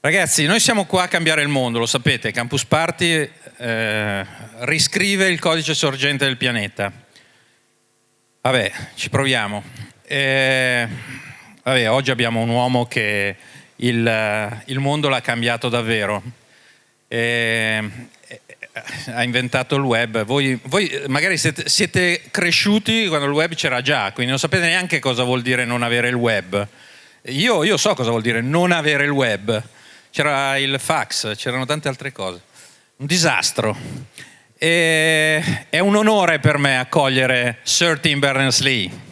Ragazzi, noi siamo qua a cambiare il mondo, lo sapete, Campus Party eh, riscrive il codice sorgente del pianeta. Vabbè, ci proviamo. Eh, vabbè, oggi abbiamo un uomo che il, il mondo l'ha cambiato davvero. Eh, ha inventato il web. Voi, voi magari siete, siete, cresciuti quando il web c'era già, quindi non sapete neanche cosa vuol dire non avere il web. Io, io so cosa vuol dire non avere il web c'era il fax, c'erano tante altre cose. Un disastro. E è un onore per me accogliere Sir Tim Berners-Lee.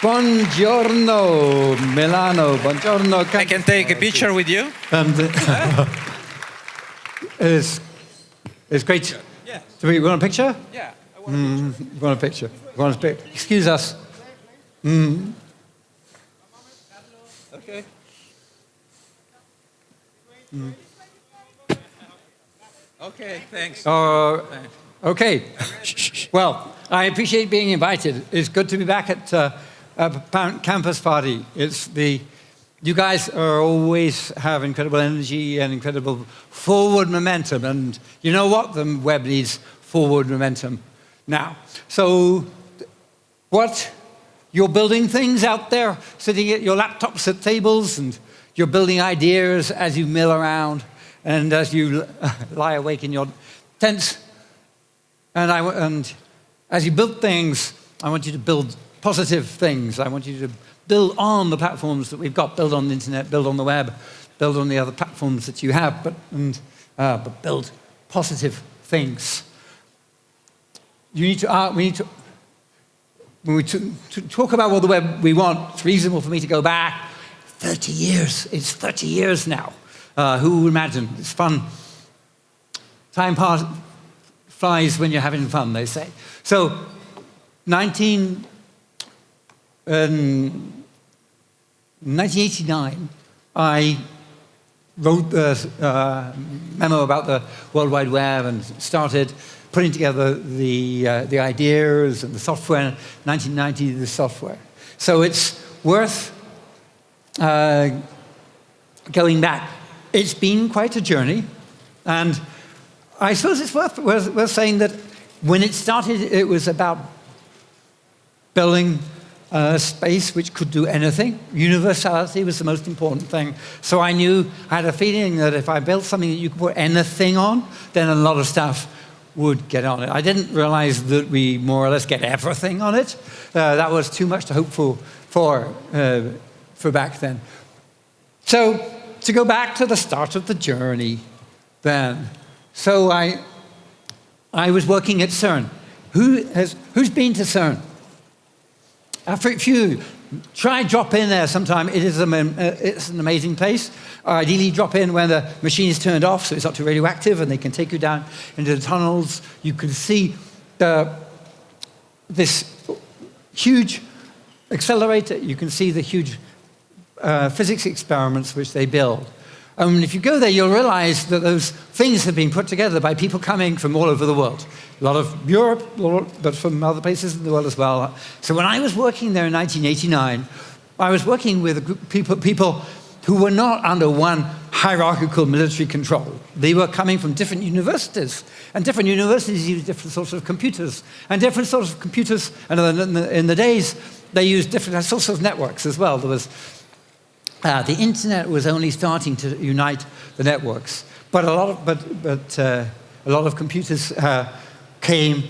Buongiorno Milano, buongiorno. I can take a picture with you. And, it's, it's great do we want a picture? Yeah. I want, mm, a picture. want a picture. Want a picture. Excuse us. Mm. Okay. Mm. Okay, thanks. Uh, okay. well, I appreciate being invited. It's good to be back at uh, a campus party. It's the you guys are always have incredible energy and incredible forward momentum. And you know what? The web needs forward momentum now. So what? You're building things out there, sitting at your laptops at tables, and you're building ideas as you mill around and as you lie awake in your tents. And, I, and as you build things, I want you to build positive things. I want you to build on the platforms that we've got, build on the internet, build on the web, build on the other platforms that you have, but, and, uh, but build positive things. You need to, uh, we need to, when we talk about what the web we want, it's reasonable for me to go back 30 years. It's 30 years now. Uh, who would imagine? It's fun. Time pass, flies when you're having fun, they say. So, 19, um, 1989, I wrote the uh, memo about the World Wide Web and started putting together the, uh, the ideas and the software, 1990, the software. So it's worth uh, going back. It's been quite a journey, and I suppose it's worth, worth, worth saying that when it started, it was about building a space which could do anything. Universality was the most important thing. So I knew, I had a feeling that if I built something that you could put anything on, then a lot of stuff would get on it. I didn't realize that we more or less get everything on it. Uh, that was too much to hope for, for, uh, for back then. So to go back to the start of the journey then. So I, I was working at CERN. Who has, who's been to CERN? A few, try drop in there sometime. It is a, uh, it's an amazing place. ideally, drop in when the machine is turned off, so it's not too radioactive, and they can take you down into the tunnels. You can see the, this huge accelerator. You can see the huge uh, physics experiments which they build. And if you go there, you'll realize that those things have been put together by people coming from all over the world. A lot of Europe, but from other places in the world as well. So when I was working there in 1989, I was working with a group of people, people who were not under one hierarchical military control. They were coming from different universities, and different universities use different sorts of computers, and different sorts of computers, and in the, in the days, they used different sorts of networks as well. There was uh, the internet was only starting to unite the networks, but a lot of, but, but, uh, a lot of computers uh, came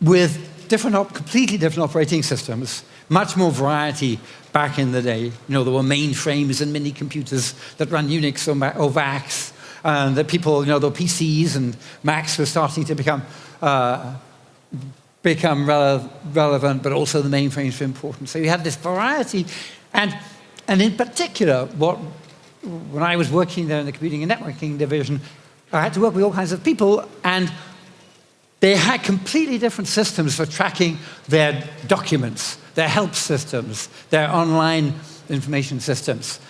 with different completely different operating systems, much more variety back in the day. You know, there were mainframes and mini computers that ran Unix or, or VAX, and that people, you know, the PCs and Macs were starting to become uh, become rele relevant, but also the mainframes were important. So you had this variety, and and in particular, what, when I was working there in the computing and networking division, I had to work with all kinds of people, and they had completely different systems for tracking their documents, their help systems, their online information systems.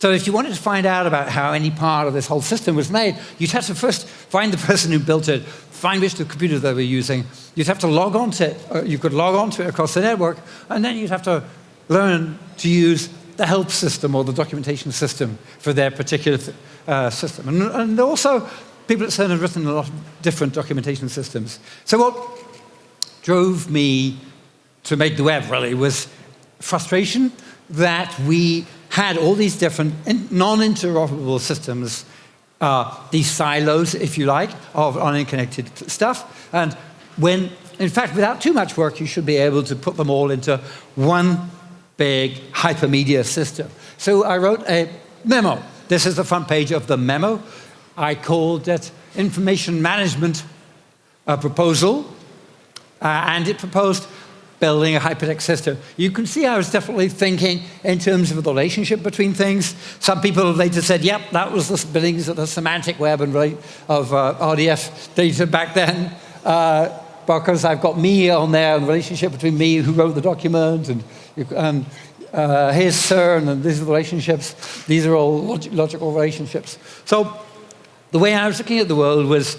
So if you wanted to find out about how any part of this whole system was made, you'd have to first find the person who built it, find which the computer they were using. You'd have to log on to it. You could log on to it across the network, and then you'd have to learn to use the help system or the documentation system for their particular uh, system. And, and, also, people at CERN have written a lot of different documentation systems. So what drove me to make the web, really, was frustration that we had all these different non-interoperable systems, uh, these silos, if you like, of unconnected stuff. And when, in fact, without too much work, you should be able to put them all into one big hypermedia system. So I wrote a memo. This is the front page of the memo. I called it Information Management Proposal, uh, and it proposed building a hypertext system. You can see I was definitely thinking in terms of the relationship between things. Some people later said, yep, that was the beginnings of the semantic web and of uh, RDF data back then. Uh, because I've got me on there, and the relationship between me, who wrote the document, and, and uh, here's CERN, and these relationships. These are all log logical relationships. So the way I was looking at the world was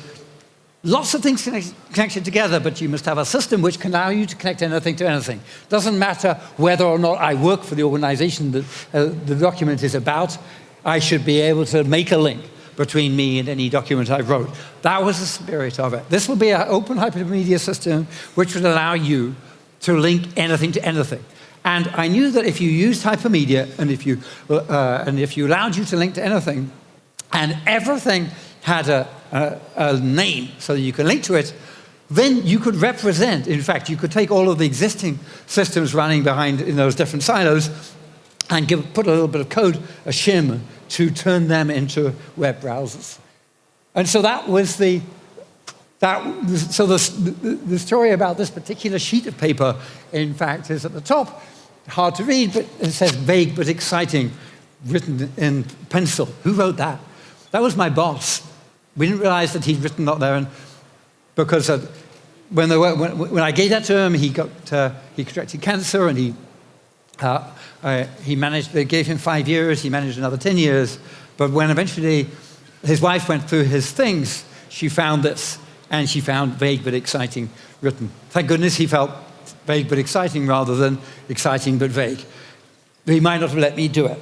Lots of things connected together, but you must have a system which can allow you to connect anything to anything. Doesn't matter whether or not I work for the organization that uh, the document is about, I should be able to make a link between me and any document I wrote. That was the spirit of it. This will be an open hypermedia system which would allow you to link anything to anything. And I knew that if you used hypermedia and if you, uh, and if you allowed you to link to anything, and everything had a, a, a name so that you can link to it, then you could represent, in fact, you could take all of the existing systems running behind in those different silos and give, put a little bit of code, a shim, to turn them into web browsers. And so that was the, that, so the, the story about this particular sheet of paper, in fact, is at the top, hard to read, but it says vague but exciting, written in pencil. Who wrote that? That was my boss. We didn't realize that he'd written that there, and because uh, when, when, when, I gave that to him, he got uh, he contracted cancer, and he uh, uh, he managed. They gave him five years. He managed another ten years. But when eventually his wife went through his things, she found this, and she found vague but exciting written. Thank goodness he felt vague but exciting rather than exciting but vague. He might not have let me do it.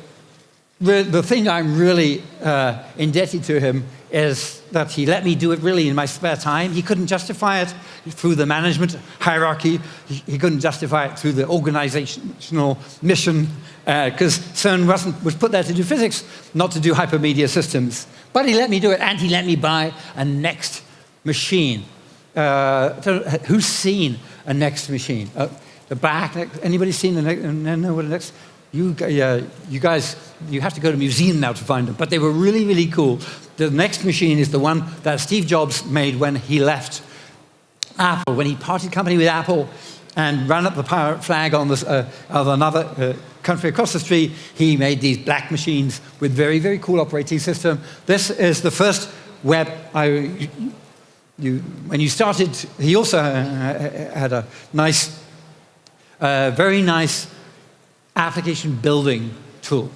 The, thing I'm really uh, indebted to him is that he let me do it really in my spare time. He couldn't justify it through the management hierarchy. He, he couldn't justify it through the organizational mission, because uh, CERN wasn't, was put there to do physics, not to do hypermedia systems. But he let me do it, and he let me buy a NeXT machine. Uh, who's seen a NeXT machine? Uh, the back, anybody seen the NeXT, know what NeXT? You, uh, you guys, you have to go to museum now to find them, but they were really, really cool. The NeXT machine is the one that Steve Jobs made when he left Apple, when he parted company with Apple and ran up the pirate flag on this, uh, of another uh, country across the street. He made these black machines with very, very cool operating system. This is the first web I, you, when you started, he also uh, had a nice, uh, very nice application building tool.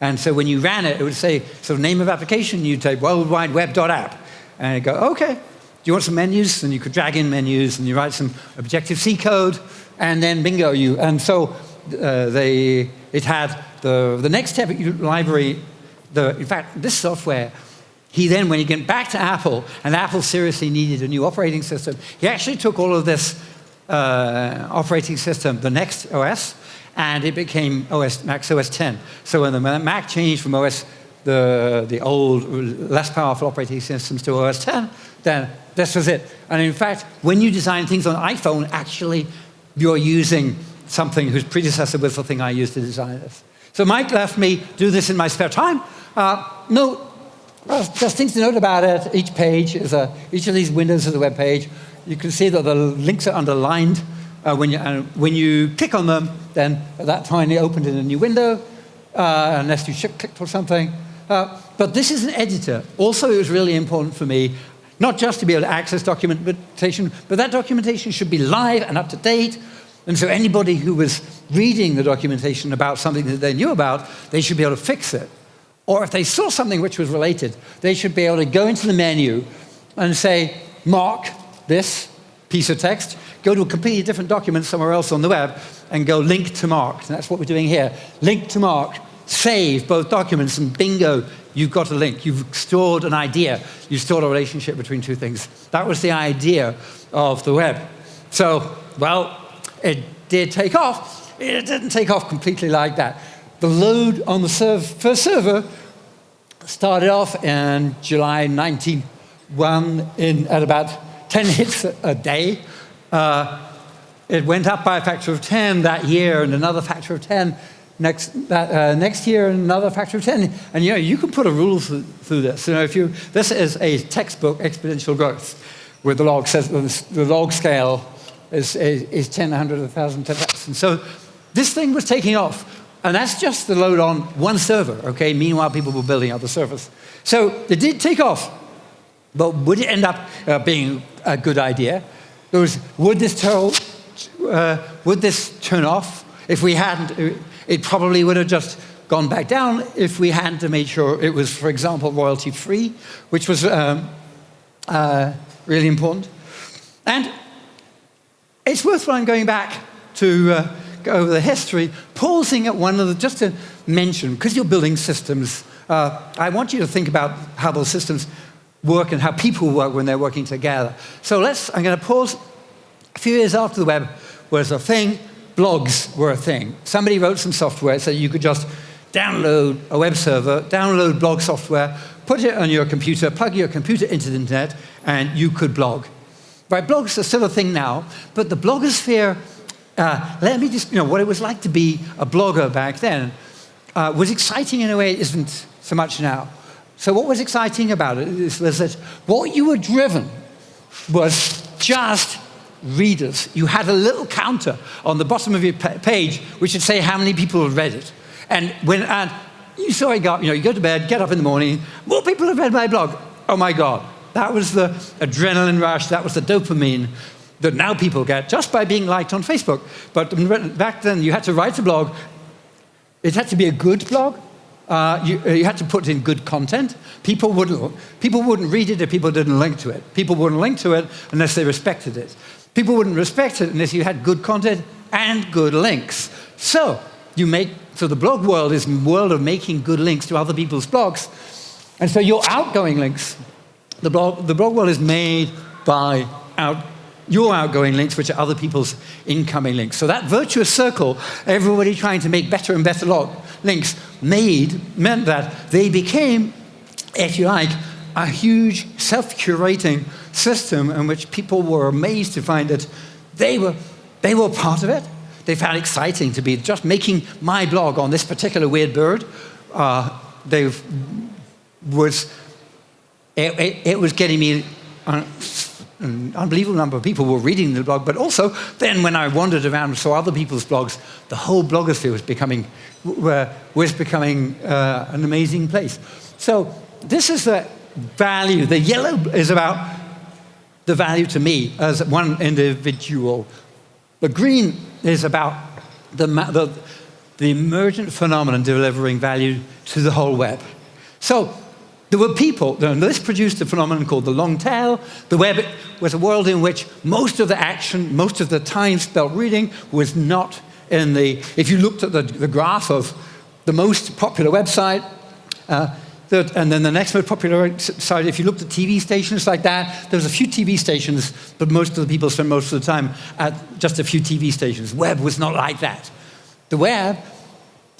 And so when you ran it, it would say, so name of application, you'd type worldwideweb.app. And it'd go, okay, do you want some menus? And you could drag in menus, and you write some Objective-C code, and then bingo, you. And so uh, they, it had the, the NeXTSTEP library, the, in fact, this software, he then, when he went back to Apple, and Apple seriously needed a new operating system, he actually took all of this uh, operating system, the NeXT OS, and it became OS, Mac OS 10. So when the Mac changed from OS, the, the old, less powerful operating systems to OS 10, then this was it. And in fact, when you design things on iPhone, actually, you're using something whose predecessor was the thing I used to design this. So Mike left me do this in my spare time. Uh, no, well, just things to note about it. Each page is a, each of these windows is a web page. You can see that the links are underlined. Uh, when, you, uh, when you click on them, then at that time they opened in a new window, uh, unless you clicked or something. Uh, but this is an editor. Also, it was really important for me, not just to be able to access documentation, but that documentation should be live and up to date. And so anybody who was reading the documentation about something that they knew about, they should be able to fix it. Or if they saw something which was related, they should be able to go into the menu and say, mark this piece of text, go to a completely different document somewhere else on the web, and go link to mark. And that's what we're doing here. Link to mark, save both documents, and bingo, you've got a link. You've stored an idea. You've stored a relationship between two things. That was the idea of the web. So, well, it did take off. It didn't take off completely like that. The load on the first server started off in July 91 in, at about 10 hits a, day. Uh, it went up by a factor of 10 that year and another factor of 10 next, that, uh, next year and another factor of 10. And you know, you can put a rule through, through this. You know, if you, this is a textbook exponential growth where the log says the log scale is, is, is 10, 100, 1,000, 10,000. So this thing was taking off. And that's just the load on one server, okay? Meanwhile, people were building other servers. So it did take off, but would it end up uh, being a good idea? There was, would this, turn, uh, would this turn off? If we hadn't, it probably would have just gone back down if we hadn't to make sure it was, for example, royalty free, which was um, uh, really important. And it's worthwhile going back to uh, over the history, pausing at one of the, just to mention, because you're building systems, uh, I want you to think about how those systems work and how people work when they're working together. So let's, I'm going to pause. A few years after the web was a thing, blogs were a thing. Somebody wrote some software so you could just download a web server, download blog software, put it on your computer, plug your computer into the internet, and you could blog. Right, blogs are still a thing now, but the blogosphere uh, let me just, you know, what it was like to be a blogger back then uh, was exciting in a way it isn't so much now. So what was exciting about it was that what you were driven was just readers. You had a little counter on the bottom of your page which would say how many people had read it. And when and you saw it you know, you go to bed, get up in the morning, more people have read my blog. Oh my God. That was the adrenaline rush, that was the dopamine that now people get just by being liked on Facebook. But back then, you had to write a blog. It had to be a good blog. Uh, you, uh, you, had to put in good content. People wouldn't, people wouldn't read it if people didn't link to it. People wouldn't link to it unless they respected it. People wouldn't respect it unless you had good content and good links. So, you make, so the blog world is a world of making good links to other people's blogs. And so your outgoing links, the blog, the blog world is made by out, your outgoing links, which are other people's incoming links. So that virtuous circle, everybody trying to make better and better links, made, meant that they became, if you like, a huge self-curating system in which people were amazed to find that they were, they were part of it. They found it exciting to be just making my blog on this particular weird bird. Uh, they was, it, it, it was getting me uh, an unbelievable number of people were reading the blog, but also then when I wandered around and saw other people's blogs, the whole blogosphere was becoming, was becoming uh, an amazing place. So this is the value. The yellow is about the value to me as one individual. The green is about the, the, the emergent phenomenon delivering value to the whole web. So there were people, and this produced a phenomenon called the long tail. The web was a world in which most of the action, most of the time spent reading was not in the, if you looked at the, the graph of the most popular website, uh, and then the next most popular site, if you looked at TV stations like that, there was a few TV stations, but most of the people spent most of the time at just a few TV stations. Web was not like that. The web,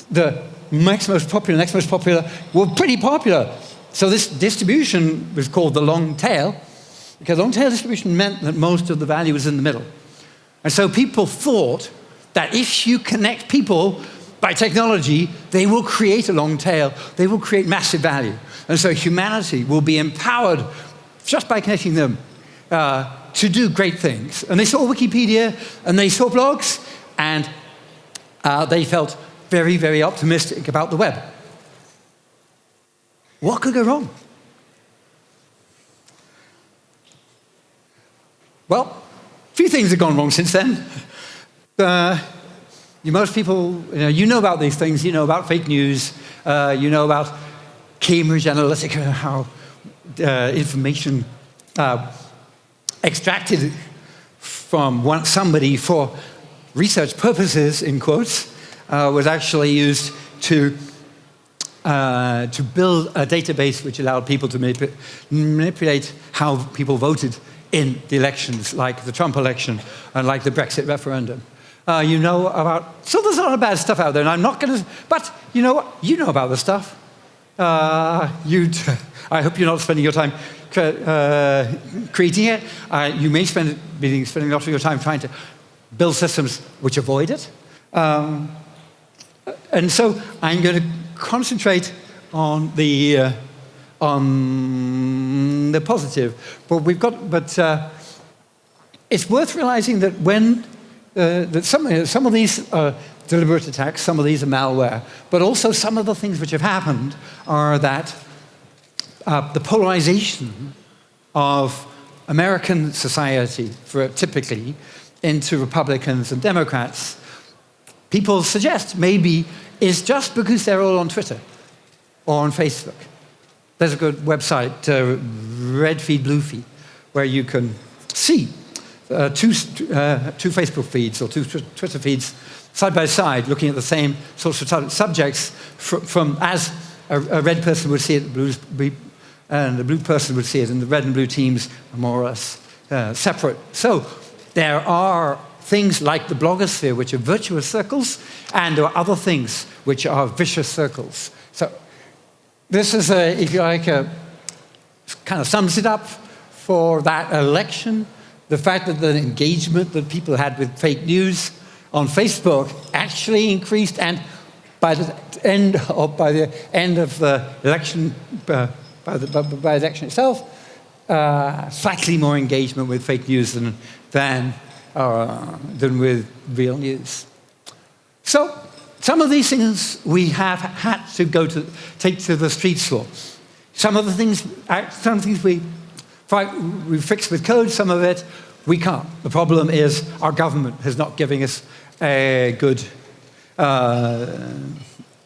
the next most popular, next most popular, were pretty popular. So this distribution was called the long tail, because long tail distribution meant that most of the value was in the middle. And so people thought that if you connect people by technology, they will create a long tail, they will create massive value. And so humanity will be empowered just by connecting them uh, to do great things. And they saw Wikipedia, and they saw blogs, and uh, they felt very, very optimistic about the web. What could go wrong? Well, a few things have gone wrong since then. Uh, you, most people, you know, you know, about these things. You know about fake news. Uh, you know about Cambridge Analytica, how uh, information uh, extracted from one, somebody for research purposes, in quotes, uh, was actually used to, uh, to build a database which allowed people to manip manipulate how people voted in the elections, like the Trump election and like the Brexit referendum. Uh, you know about, so there's a lot of bad stuff out there, and I'm not going to, but you know what? You know about the stuff. Uh, you, I hope you're not spending your time uh, creating it. Uh, you may spend be spending a lot of your time trying to build systems which avoid it. Um, and so I'm going to concentrate on the uh, on the positive. But we've got, but uh, it's worth realizing that when uh, that some, some of these are deliberate attacks, some of these are malware, but also some of the things which have happened are that uh, the polarization of American society, for, typically, into Republicans and Democrats, people suggest maybe is just because they're all on Twitter or on Facebook. There's a good website, uh, Red Feed, Blue Feed, where you can see uh, two, uh, two Facebook feeds or two Twitter feeds side by side, looking at the same sorts of subjects from, from as a, a, red person would see it, and the blue person would see it, and the red and blue teams are more or less uh, separate. So there are things like the blogosphere, which are virtuous circles, and there are other things which are vicious circles. So this is, a, if you like, a, kind of sums it up for that election. The fact that the engagement that people had with fake news on Facebook actually increased, and by the end of, by the end of the election, uh, by, the, by, the election itself, uh, slightly more engagement with fake news than, than, uh, than with real news. So some of these things we have had to go to, take to the streets for. Some of the things, uh, some things we, we fix with code, some of it we can't. The problem is our government is not giving us a good, uh, uh,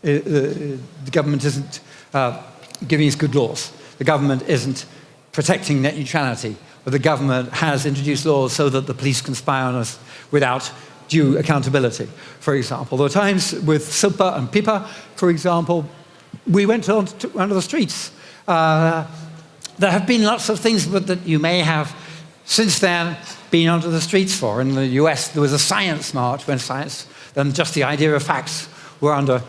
the government isn't uh, giving us good laws. The government isn't protecting net neutrality. But the government has introduced laws so that the police can spy on us without due accountability, for example. There were times with SOPA and PIPA, for example, we went on to, onto the streets. Uh, there have been lots of things that you may have since then been onto the streets for. In the US, there was a science march when science, then just the idea of facts were under,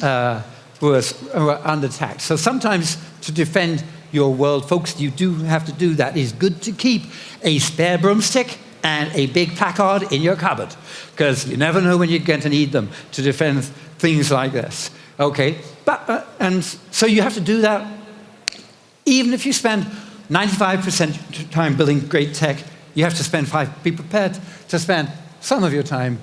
uh, was, were under attack. So sometimes to defend your world, folks, you do have to do that. It's good to keep a spare broomstick and a big placard in your cupboard, because you never know when you're going to need them to defend things like this. Okay, but, uh, and so you have to do that even if you spend 95% time building great tech, you have to spend five, be prepared to spend some of your time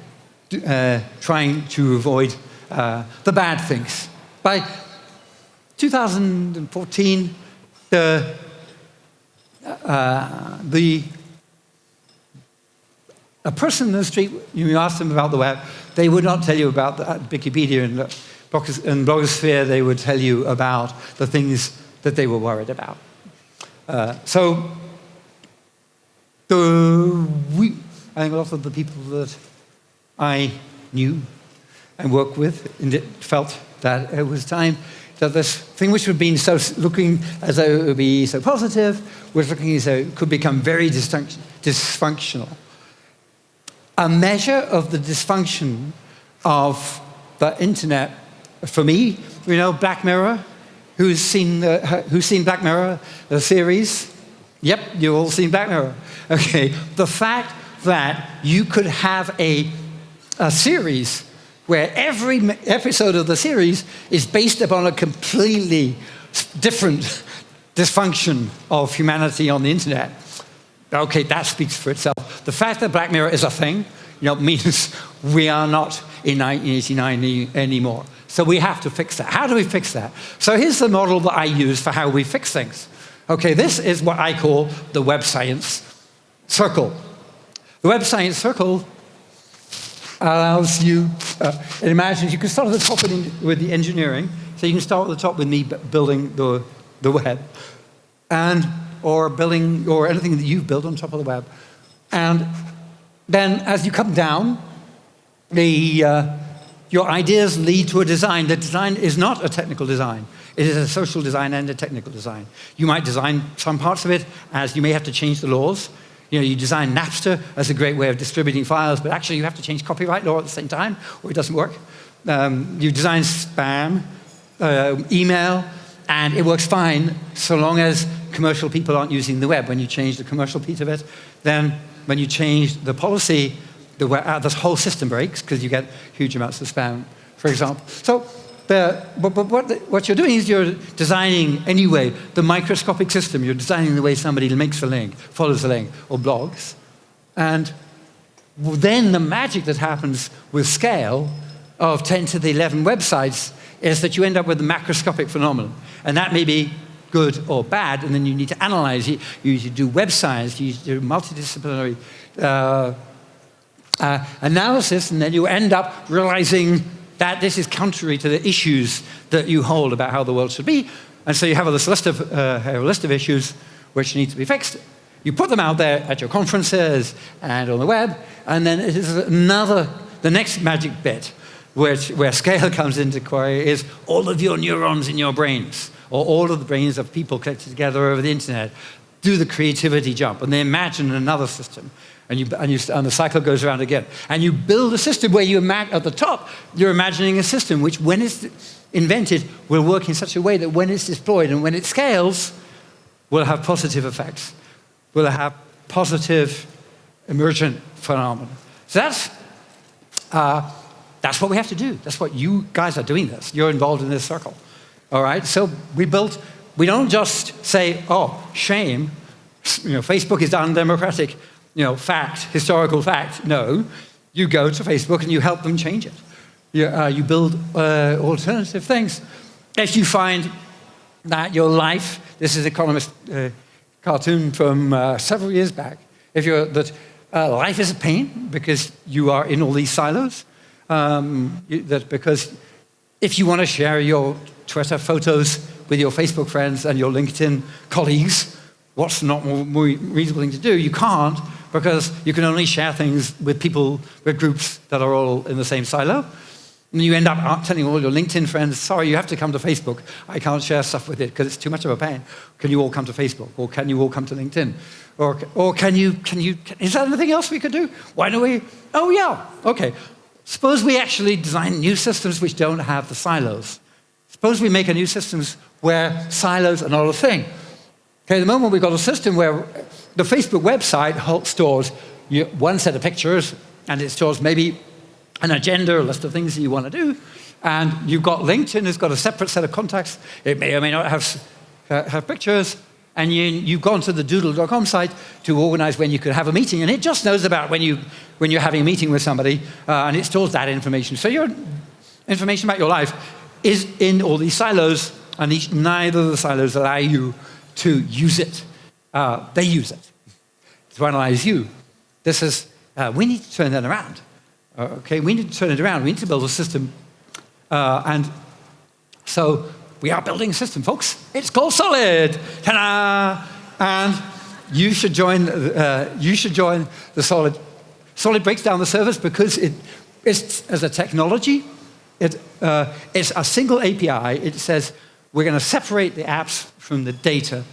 uh, trying to avoid uh, the bad things. By 2014, the, uh, the a person in the street, you ask them about the web, they would not tell you about the, uh, Wikipedia and, and blogosphere, they would tell you about the things that they were worried about. Uh, so, the, we, I think a lot of the people that I knew and worked with felt that it was time that this thing which had been so looking as though it would be so positive was looking as though it could become very dysfunctional a measure of the dysfunction of the internet for me, you know, Black Mirror, who's seen, who's seen Black Mirror, the series? Yep, you've all seen Black Mirror. Okay, the fact that you could have a, a series where every episode of the series is based upon a completely different dysfunction of humanity on the internet Okay, that speaks for itself. The fact that Black Mirror is a thing you know, means we are not in 1989 anymore. So we have to fix that. How do we fix that? So here's the model that I use for how we fix things. Okay, this is what I call the web science circle. The web science circle allows you, uh, it imagines you can start at the top with the engineering, So you can start at the top with me building the, the web, and, or building, or anything that you've built on top of the web. And then as you come down, the, uh, your ideas lead to a design. The design is not a technical design. It is a social design and a technical design. You might design some parts of it as you may have to change the laws. You know, you design Napster as a great way of distributing files, but actually you have to change copyright law at the same time, or it doesn't work. Um, you design spam, uh, email, and it works fine so long as commercial people aren't using the web. When you change the commercial piece of it, then when you change the policy, the, uh, the whole system breaks because you get huge amounts of spam, for example. So the, but, but what, the, what you're doing is you're designing anyway the microscopic system. You're designing the way somebody makes a link, follows a link, or blogs. And then the magic that happens with scale of 10 to the 11 websites is that you end up with a macroscopic phenomenon. And that may be good or bad, and then you need to analyze it. You need to do web science, you need to do multidisciplinary uh, uh, analysis, and then you end up realizing that this is contrary to the issues that you hold about how the world should be. And so you have list of, uh, a list of issues which need to be fixed. You put them out there at your conferences and on the web, and then it is another, the next magic bit, which, where scale comes into query, is all of your neurons in your brains, or all of the brains of people connected together over the internet, do the creativity jump, and they imagine another system. And, you, and, you, and, the cycle goes around again. And you build a system where you at the top, you're imagining a system which, when it's invented, will work in such a way that when it's deployed and when it scales, will have positive effects, will have positive emergent phenomena. So that's, uh, that's what we have to do. That's what you guys are doing this. You're involved in this circle. All right? So we built, we don't just say, oh, shame, you know, Facebook is undemocratic you know, fact, historical fact. No, you go to Facebook and you help them change it. You, uh, you build uh, alternative things. If you find that your life, this is Economist uh, cartoon from uh, several years back, if you're that uh, life is a pain because you are in all these silos, um, that because if you want to share your Twitter photos with your Facebook friends and your LinkedIn colleagues, what's not more reasonable thing to do? You can't because you can only share things with people, with groups that are all in the same silo. And you end up telling all your LinkedIn friends, sorry, you have to come to Facebook. I can't share stuff with it because it's too much of a pain. Can you all come to Facebook? Or can you all come to LinkedIn? Or, or can you, can you, is there anything else we could do? Why don't we, oh yeah, okay. Suppose we actually design new systems which don't have the silos. Suppose we make a new systems where silos are not a thing. Okay, the moment we've got a system where the Facebook website stores one set of pictures and it stores maybe an agenda, a list of things that you want to do. And you've got LinkedIn has got a separate set of contacts. It may or may not have, have pictures. And you, have gone to the doodle.com site to organize when you could have a meeting. And it just knows about when, you, when you're having a meeting with somebody. Uh, and it stores that information. So your information about your life is in all these silos. And each, neither of the silos allow you to use it uh, they use it to analyze you. This is, uh, we need to turn that around. Uh, okay, we need to turn it around. We need to build a system. Uh, and so we are building a system, folks. It's called Solid. Ta-da! And you should join, uh, you should join the Solid. Solid breaks down the service because it's, as a technology, it, uh, it's a single API. It says we're going to separate the apps from the data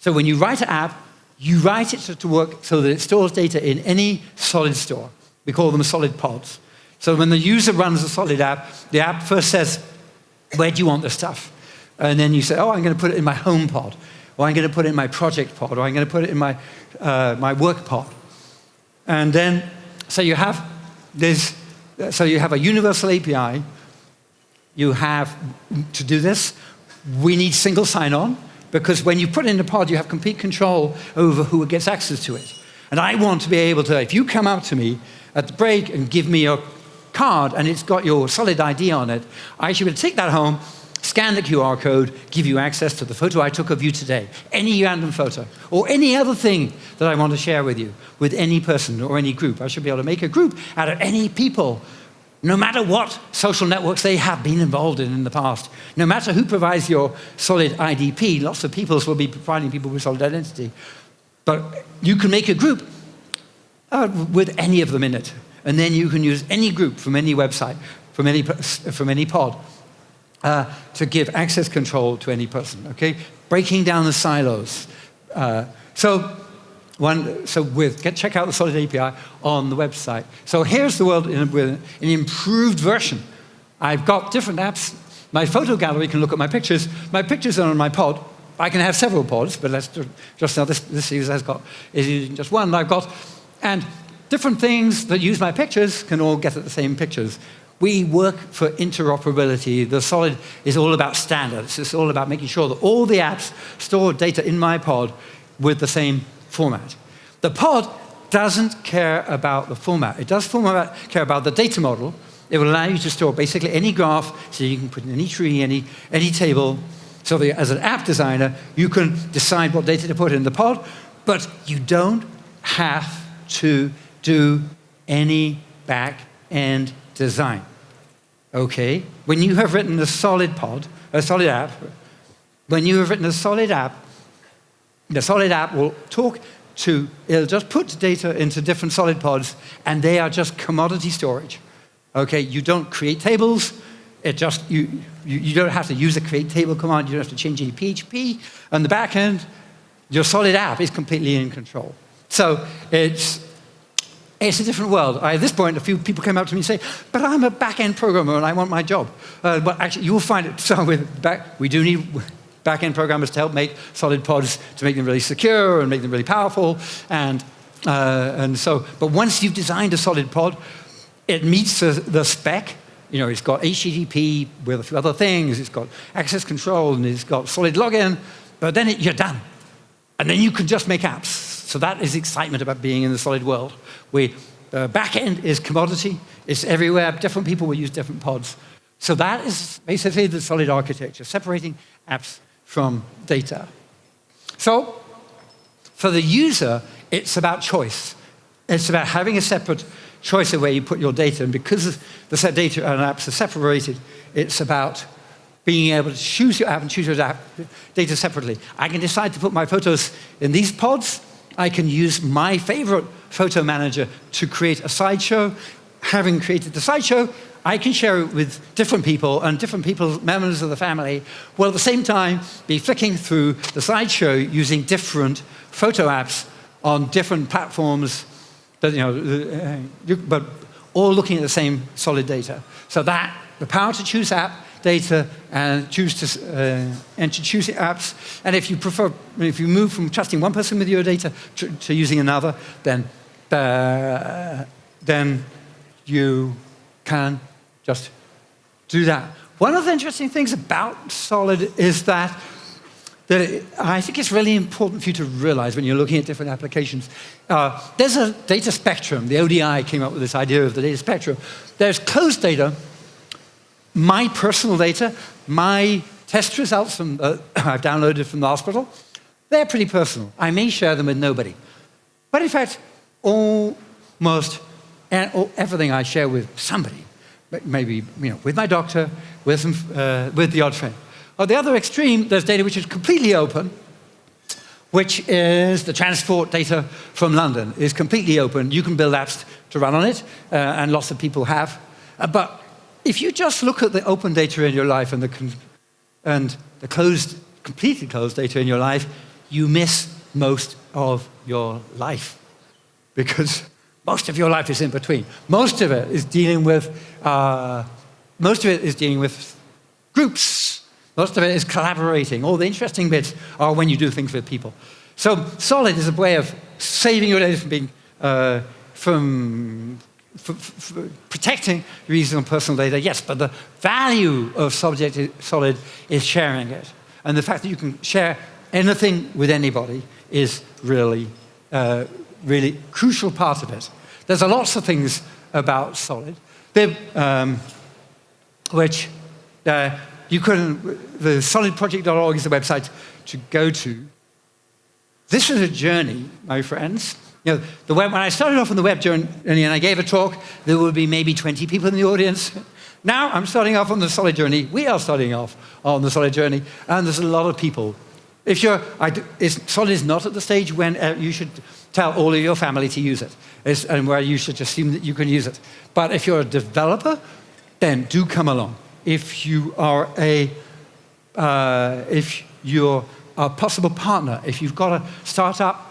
so when you write an app, you write it to work so that it stores data in any solid store. We call them solid pods. So when the user runs a solid app, the app first says, where do you want the stuff? And then you say, oh, I'm going to put it in my home pod, or I'm going to put it in my project pod, or I'm going to put it in my, uh, my work pod. And then, so you have this, so you have a universal API. You have, to do this, we need single sign-on. Because when you put in the pod, you have complete control over who gets access to it. And I want to be able to, if you come up to me at the break and give me your card and it's got your solid ID on it, I should be able to take that home, scan the QR code, give you access to the photo I took of you today, any random photo, or any other thing that I want to share with you, with any person or any group. I should be able to make a group out of any people no matter what social networks they have been involved in in the past, no matter who provides your solid IDP, lots of peoples will be providing people with solid identity. But you can make a group uh, with any of them in it. And then you can use any group from any website, from any, from any pod, uh, to give access control to any person, okay? Breaking down the silos. Uh, so, one, so with, get, check out the Solid API on the website. So here's the world in, with an improved version. I've got different apps. My photo gallery can look at my pictures. My pictures are on my pod. I can have several pods, but let's just now this, this user has got is using just one. I've got, and different things that use my pictures can all get at the same pictures. We work for interoperability. The Solid is all about standards. It's all about making sure that all the apps store data in my pod with the same format. The pod doesn't care about the format. It does format, care about the data model. It will allow you to store basically any graph, so you can put in any tree, any, any table. So as an app designer, you can decide what data to put in the pod, but you don't have to do any back-end design. Okay? When you have written a solid pod, a solid app, when you have written a solid app, the solid app will talk to, it'll just put data into different solid pods, and they are just commodity storage. Okay, you don't create tables, it just, you, you, you don't have to use the create table command, you don't have to change any PHP. On the back end, your solid app is completely in control. So it's, it's a different world. I, at this point, a few people came up to me and say, but I'm a back-end programmer and I want my job. Uh, but actually, you'll find it, so with back, we do need back-end programmers to help make solid pods, to make them really secure and make them really powerful. And, uh, and so, but once you've designed a solid pod, it meets the, the spec. You know, it's got HTTP with a few other things, it's got access control, and it's got solid login, but then it, you're done. And then you can just make apps. So that is excitement about being in the solid world. We, uh, back end is commodity, it's everywhere, different people will use different pods. So that is basically the solid architecture, separating apps from data. So for the user, it's about choice. It's about having a separate choice of where you put your data. And because the set data and apps are separated, it's about being able to choose your app and choose your app data separately. I can decide to put my photos in these pods, I can use my favorite photo manager to create a slideshow. Having created the slideshow, I can share it with different people and different people, members of the family, will at the same time be flicking through the slideshow using different photo apps on different platforms, that, you know, uh, but all looking at the same solid data. So that, the power to choose app, data and choose to, uh, and to choose apps. And if you prefer, if you move from trusting one person with your data to, to using another, then, uh, then you can just do that. One of the interesting things about Solid is that, that I think it's really important for you to realize when you're looking at different applications. Uh, there's a data spectrum. The ODI came up with this idea of the data spectrum. There's closed data, my personal data, my test results from, uh, I've downloaded from the hospital, they're pretty personal. I may share them with nobody. But in fact, almost everything I share with somebody, maybe you know, with my doctor, with, some, uh, with the odd friend. On the other extreme, there's data which is completely open, which is the transport data from London is completely open. You can build apps to run on it, uh, and lots of people have. Uh, but if you just look at the open data in your life and the, and the closed, completely closed data in your life, you miss most of your life. Because most of your life is in between. Most of it is dealing with, uh, most of it is dealing with groups. Most of it is collaborating. All the interesting bits are when you do things with people. So Solid is a way of saving your data from being, uh, from protecting reasonable personal data, yes, but the value of subject solid is sharing it. And the fact that you can share anything with anybody is really, uh, really crucial part of it. There's lots of things about solid, um, which uh, you can, the solidproject.org is the website to go to. This is a journey, my friends, You know, the web, when I started off on the web journey and I gave a talk, there would be maybe 20 people in the audience. Now I'm starting off on the solid journey. We are starting off on the solid journey, and there's a lot of people. If you're, solid is not at the stage when uh, you should tell all of your family to use it, it's, and where you should assume that you can use it. But if you're a developer, then do come along. If you are a, uh, if you're a possible partner, if you've got a startup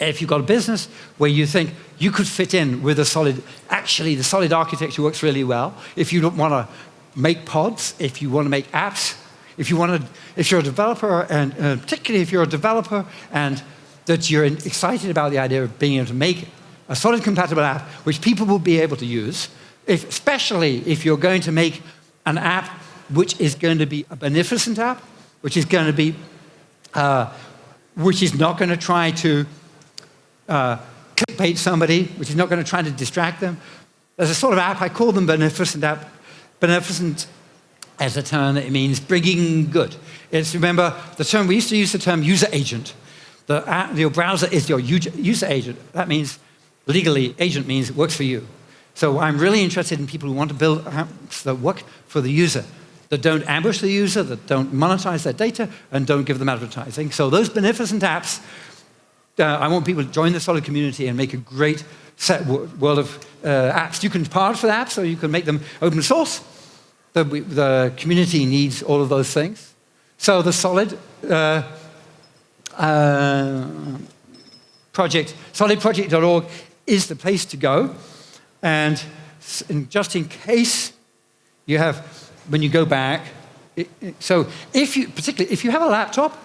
if you've got a business where you think you could fit in with a solid, actually the solid architecture works really well. If you don't want to make pods, if you want to make apps, if you want to, if you're a developer, and uh, particularly if you're a developer and that you're excited about the idea of being able to make a solid compatible app which people will be able to use, if, especially if you're going to make an app which is going to be a beneficent app, which is going to be, uh, which is not going to try to uh, clickbait somebody, which is not going to try to distract them. There's a sort of app, I call them beneficent app. Beneficent as a term, it means bringing good. It's, remember, the term, we used to use the term user agent. The your browser is your user agent. That means, legally, agent means it works for you. So I'm really interested in people who want to build apps that work for the user, that don't ambush the user, that don't monetize their data, and don't give them advertising. So those beneficent apps uh, I want people to join the Solid community and make a great set world of uh, apps. You can part for the apps, or you can make them open source. The, the community needs all of those things. So the Solid uh, uh project, solidproject.org is the place to go. And just in case you have, when you go back, it, it, so if you, particularly if you have a laptop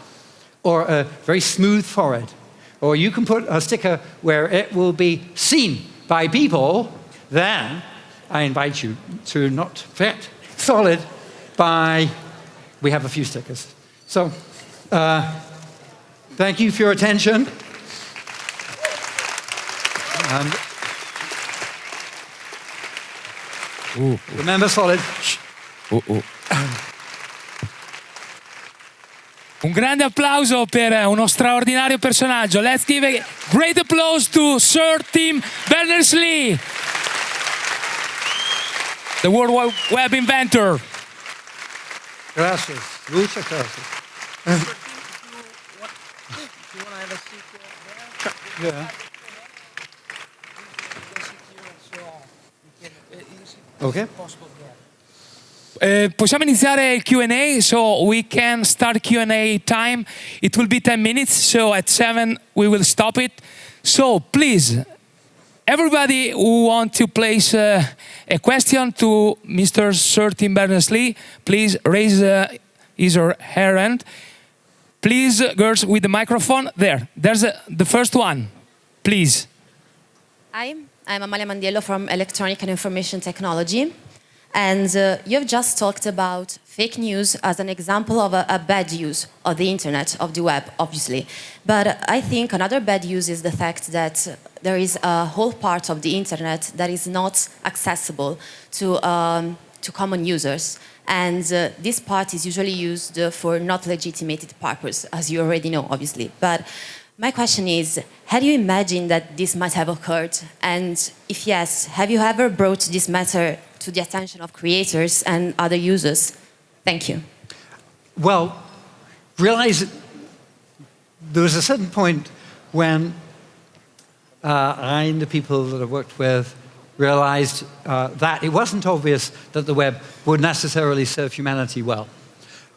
or a very smooth forehead, or you can put a sticker where it will be seen by people, then I invite you to not fit solid by, we have a few stickers. So, uh, thank you for your attention. And ooh, remember solid. Ooh, ooh. Un grande applauso per uno straordinario personaggio. Let's give a great applause to Sir Tim Berners-Lee, the World Wide Web inventor. Gracias. Muchas gracias. Yeah. Okay. Uh, possiamo iniziare il Q&A, so we can start Q&A time. It will be 10 minutes, so at 7 we will stop it. So please, everybody who want to place uh, a question to Mr. Sir Tim Berners-Lee, please raise uh, his or her hand. Please, girls with the microphone, there, there's a, the first one, please. Hi, I'm Amalia Mandiello from Electronic and Information Technology. And uh, you've just talked about fake news as an example of a, a, bad use of the internet, of the web, obviously. But I think another bad use is the fact that there is a whole part of the internet that is not accessible to, um, to common users. And uh, this part is usually used for not legitimated purpose, as you already know, obviously. But my question is, have you imagined that this might have occurred? And if yes, have you ever brought this matter to the attention of creators and other users? Thank you. Well, realize there was a certain point when uh, I and the people that I worked with realized uh, that it wasn't obvious that the web would necessarily serve humanity well.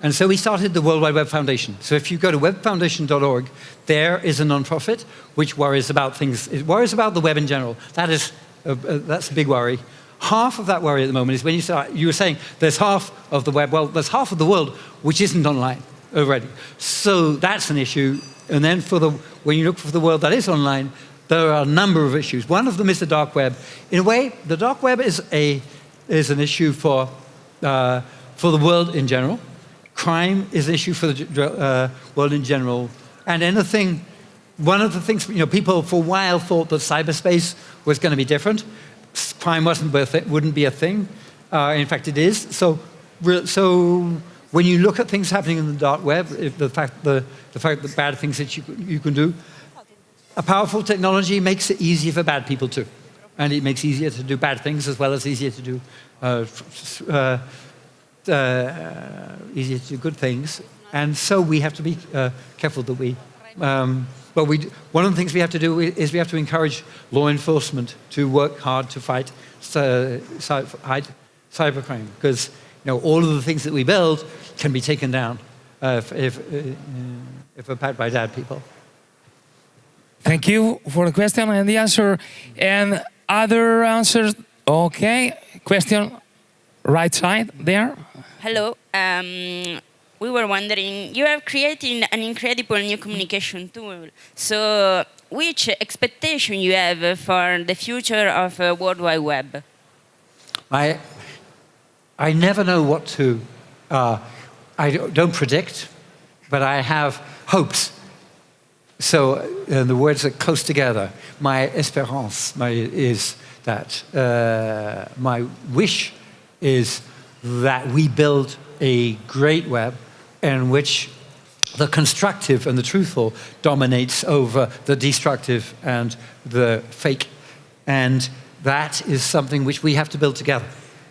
And so we started the World Wide Web Foundation. So if you go to webfoundation.org, there is a nonprofit which worries about things, it worries about the web in general. That is, a, a, that's a big worry. Half of that worry at the moment is when you start, you were saying there's half of the web, well, there's half of the world which isn't online already. So that's an issue. And then for the, when you look for the world that is online, there are a number of issues. One of them is the dark web. In a way, the dark web is, a, is an issue for, uh, for the world in general. Crime is an issue for the uh, world in general. And anything, one of the things, you know, people for a while thought that cyberspace was going to be different. Crime wasn't wouldn't be a thing. Uh, in fact, it is. So, so when you look at things happening in the dark web, the fact, the, the fact that bad things that you, you can do, A powerful technology makes it easier for bad people too. And it makes it easier to do bad things as well as easier to do, uh, uh, uh, easier to do good things. And so we have to be uh, careful that we, um, well, we, one of the things we have to do is we have to encourage law enforcement to work hard to fight uh, cybercrime because you know, all of the things that we build can be taken down uh, if, if, uh, if bad by bad people. Thank you for the question and the answer. And other answers? Okay. Question right side there. Hello. Um, we were wondering, you have created an incredible new communication tool. So which expectation you have for the future of uh, World Wide Web? I, I never know what to, uh, I don't predict, but I have hopes. So uh, the words are close together. My espérance my, is that uh, my wish is that we build a great web in which the constructive and the truthful dominates over the destructive and the fake. And that is something which we have to build together.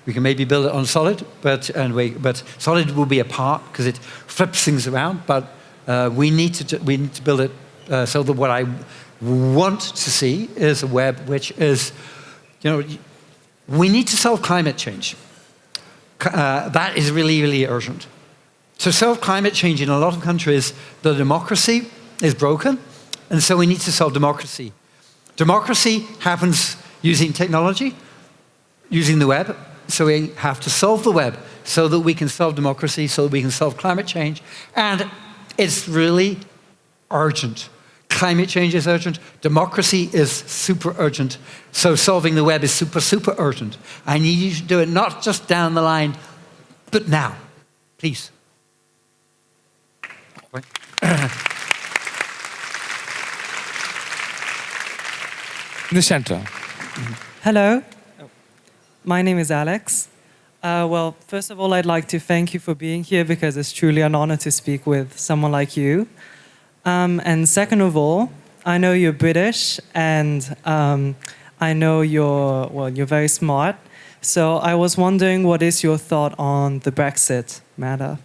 We can maybe build it on solid, but, and we, but solid will be a part because it flips things around, but uh, we, need to, we need to build it uh, so that what I want to see is a web which is, you know, we need to solve climate change. Uh, that is really, really urgent. To solve climate change in a lot of countries, the democracy is broken, and so we need to solve democracy. Democracy happens using technology, using the web, so we have to solve the web so that we can solve democracy, so that we can solve climate change, and it's really urgent. Climate change is urgent. Democracy is super urgent. So solving the web is super, super urgent. I need you to do it not just down the line, but now. Please. In the center. Hello. My name is Alex. Uh, well, first of all, I'd like to thank you for being here because it's truly an honor to speak with someone like you. Um, and second of all, I know you're British and um, I know you're, well, you're very smart. So I was wondering what is your thought on the Brexit matter?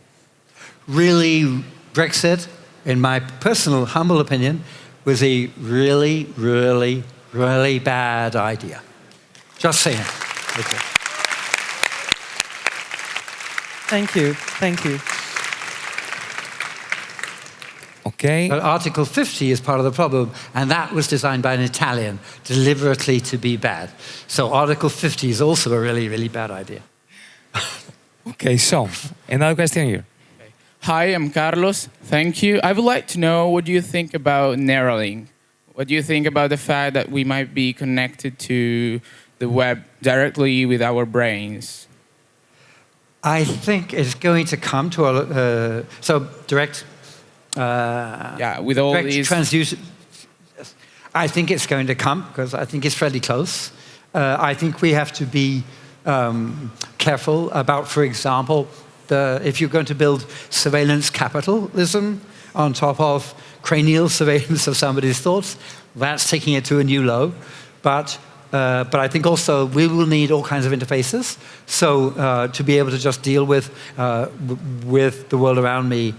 Really, Brexit, in my personal humble opinion, was a really, really, really bad idea. Just saying. Okay. Thank you. Thank you. Okay. But Article 50 is part of the problem, and that was designed by an Italian deliberately to be bad. So Article 50 is also a really, really bad idea. okay, so another question here. Hi, I'm Carlos. Thank you. I would like to know what do you think about Neuralink? What do you think about the fact that we might be connected to the web directly with our brains? I think it's going to come to a, uh, so direct uh, yeah, with all these transducer. I think it's going to come because I think it's fairly close. Uh, I think we have to be um, careful about, for example, the, if you're going to build surveillance capitalism on top of cranial surveillance of somebody's thoughts, that's taking it to a new low. But uh, but I think also we will need all kinds of interfaces. So uh, to be able to just deal with, uh, with the world around me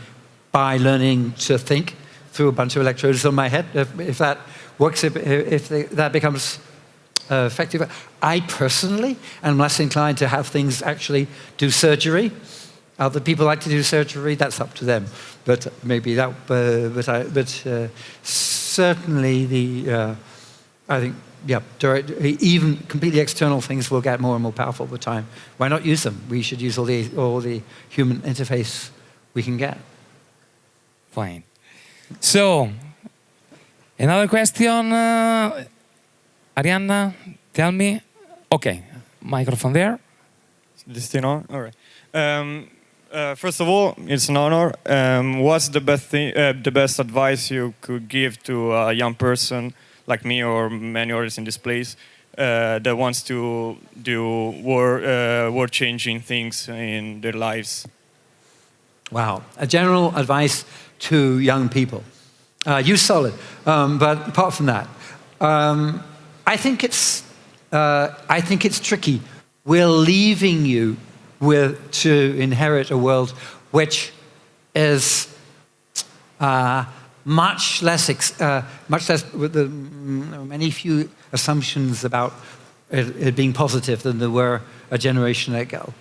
by learning to think through a bunch of electrodes on my head. If, if that works, if, if they, that becomes uh, effective. I personally am less inclined to have things actually do surgery. Other people like to do surgery, that's up to them. But maybe that, uh, but, I, but uh, certainly the, uh, I think, yeah, direct, even completely external things will get more and more powerful with time. Why not use them? We should use all the, all the human interface we can get. Fine. So, another question. Uh, Arianna, tell me. Okay, microphone there. This thing on? All right. Um, uh, first of all, it's an honor. Um, what's the best thing, uh, the best advice you could give to a young person like me or many others in this place uh, that wants to do war, uh, war-changing things in their lives? Wow. A general advice to young people. uh, use Solid. Um, but apart from that, um, I think it's uh, I think it's tricky. We're leaving you with to inherit a world which is uh, much less, uh, much less with the mm, many few assumptions about it, it, being positive than there were a generation ago.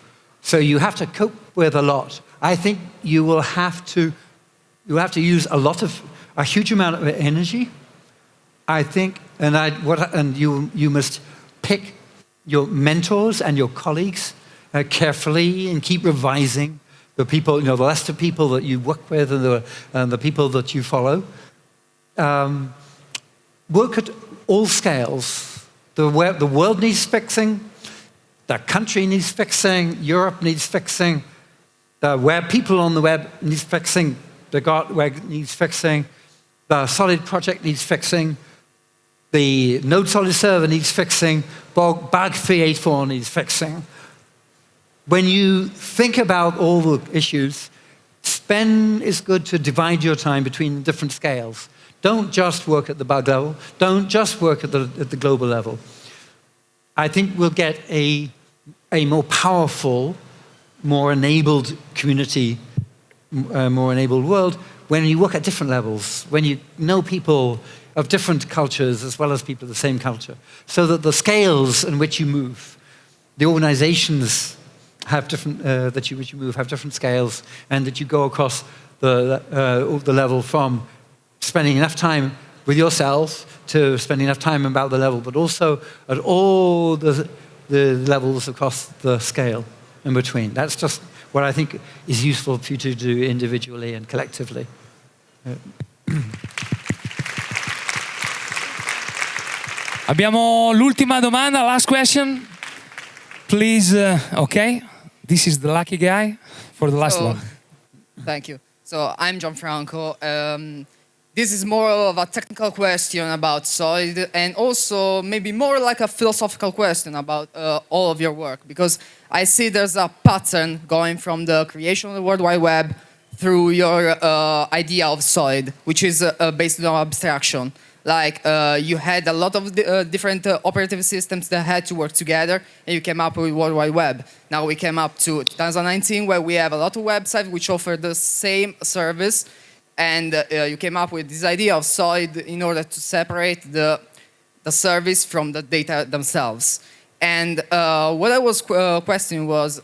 So you have to cope with a lot. I think you will have to, you have to use a lot of, a huge amount of energy. I think, and I, what, and you, you must pick your mentors and your colleagues uh, carefully and keep revising the people, you know, the list of people that you work with and the, and the people that you follow. Um, work at all scales. The, the world needs fixing, the country needs fixing, Europe needs fixing, the web, people on the web needs fixing, the web needs fixing, the Solid project needs fixing, the Node Solid server needs fixing, Bug 384 needs fixing when you think about all the issues, spend is good to divide your time between different scales. Don't just work at the bug level. Don't just work at the, at the global level. I think we'll get a, a more powerful, more enabled community, uh, more enabled world when you work at different levels, when you know people of different cultures as well as people of the same culture, so that the scales in which you move, the organizations have different, uh, that you, which you move have different scales and that you go across the, uh, the level from spending enough time with yourself to spending enough time about the level, but also at all the, the levels across the scale in between. That's just what I think is useful for you to do individually and collectively. Abbiamo l'ultima domanda, last question. Please, uh, okay. This is the lucky guy for the last so, one. Thank you. So I'm Gianfranco. Um, this is more of a technical question about Solid and also maybe more like a philosophical question about uh, all of your work because I see there's a pattern going from the creation of the World Wide Web through your uh, idea of Solid, which is uh, based on abstraction like uh, you had a lot of uh, different uh, operative systems that had to work together and you came up with World Wide Web. Now we came up to 2019 where we have a lot of websites which offer the same service and uh, you came up with this idea of solid in order to separate the, the service from the data themselves. And uh, what I was uh, questioning was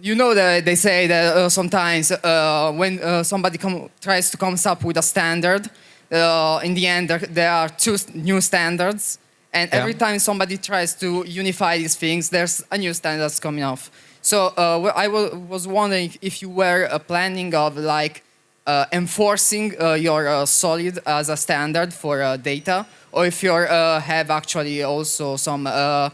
you know that they say that uh, sometimes uh, when uh, somebody tries to come up with a standard, uh, in the end there, there, are two new standards. And yeah. every time somebody tries to unify these things, there's a new standard coming off. So uh, I was wondering if you were uh, planning of like enforcing your solid as a standard for data, or if you have actually also some uh,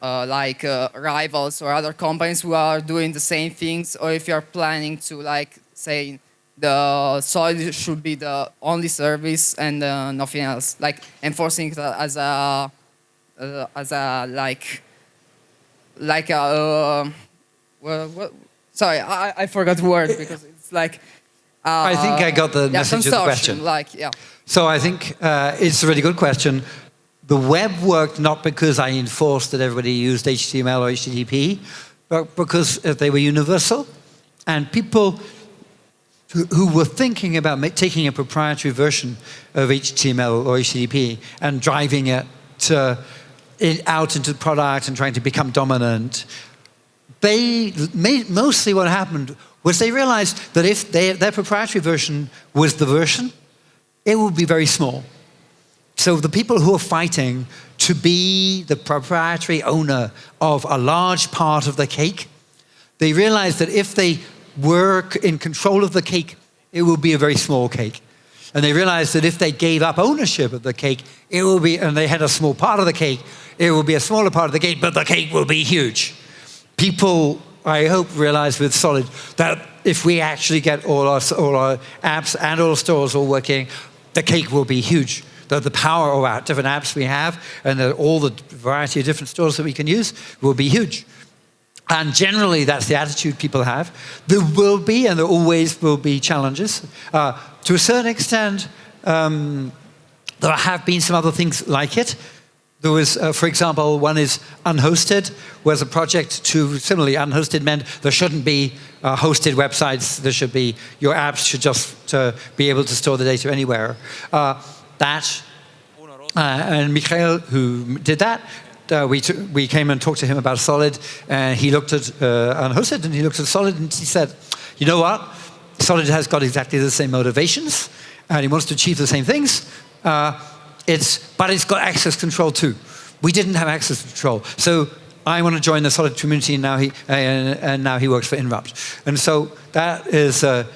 like uh, rivals or other companies who are doing the same things, or if you're planning to like say the solid should be the only service and uh, nothing else, like enforcing it as a uh, as a like like a uh, well, what, sorry I, I forgot the word because it's like uh, I think I got the yeah, message of the question. Like yeah. So I think uh, it's a really good question. The web worked not because I enforced that everybody used HTML or HTTP, but because uh, they were universal. And people who, who were thinking about taking a proprietary version of HTML or HTTP and driving it, it out into the product and trying to become dominant, they mostly what happened was they realized that if they, their proprietary version was the version, it would be very small. So the people who are fighting to be the proprietary owner of a large part of the cake, they realized that if they were in control of the cake, it would be a very small cake. And they realized that if they gave up ownership of the cake, it will be, and they had a small part of the cake, it will be a smaller part of the cake, but the cake will be huge. People, I hope, realize with Solid that if we actually get all our, all our apps and all stores all working, the cake will be huge the, the power of our different apps we have and the, all the variety of different stores that we can use will be huge. And generally, that's the attitude people have. There will be, and there always will be, challenges. Uh, to a certain extent, um, there have been some other things like it. There was, uh, for example, one is unhosted, was a project to, similarly, unhosted meant there shouldn't be uh, hosted websites, there should be, your apps should just uh, be able to store the data anywhere. Uh, that, uh, and Michael, who did that, we, we came and talked to him about Solid, and he looked at unhosted, and he looked at Solid, and he said, you know what, Solid has got exactly the same motivations, and he wants to achieve the same things, it's, but it's got access control too. We didn't have access control. So I want to join the Solid community, and now he, and now he works for Inrupt. And so that is, uh,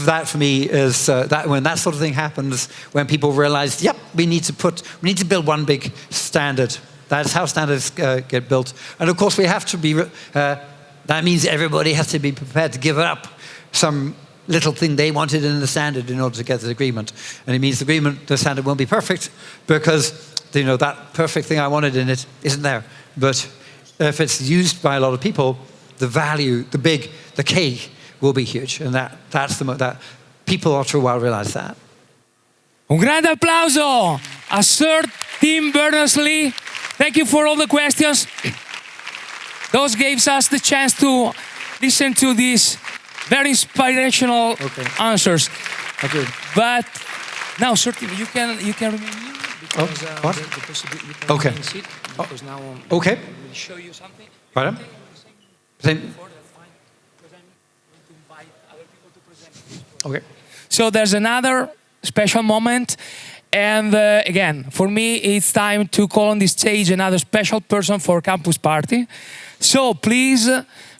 that for me is, uh, that when that sort of thing happens, when people realize, yep, we need to put, we need to build one big standard. That's how standards uh, get built. And of course, we have to be, uh, that means everybody has to be prepared to give up some little thing they wanted in the standard in order to get the agreement. And it means the agreement, the standard won't be perfect because you know, that perfect thing I wanted in it isn't there. But if it's used by a lot of people, the value, the big, the cake will be huge. And that, that's the, that people after a while realize that. Un grande applauso a Sir Tim Berners-Lee. Thank you for all the questions. Those gave us the chance to listen to this very inspirational okay. answers. Okay. But now, certainly, you can you can remain here because oh, uh, what? The, the you can okay. Because now um, okay. will show you something. Pardon? Same. Okay. So there's another special moment. And uh, again, for me, it's time to call on this stage another special person for Campus Party. So please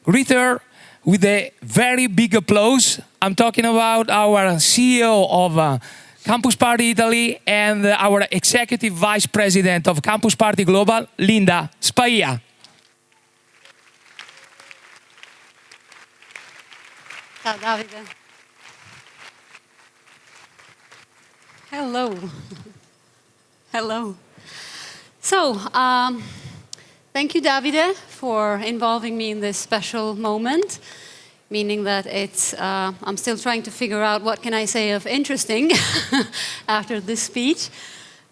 greet her with a very big applause. I'm talking about our CEO of uh, Campus Party Italy and our Executive Vice President of Campus Party Global, Linda Spaia. Ciao Davide. Hello. Hello. So, um, Thank you, Davide, for involving me in this special moment, meaning that it's, uh, I'm still trying to figure out what can I say of interesting after this speech.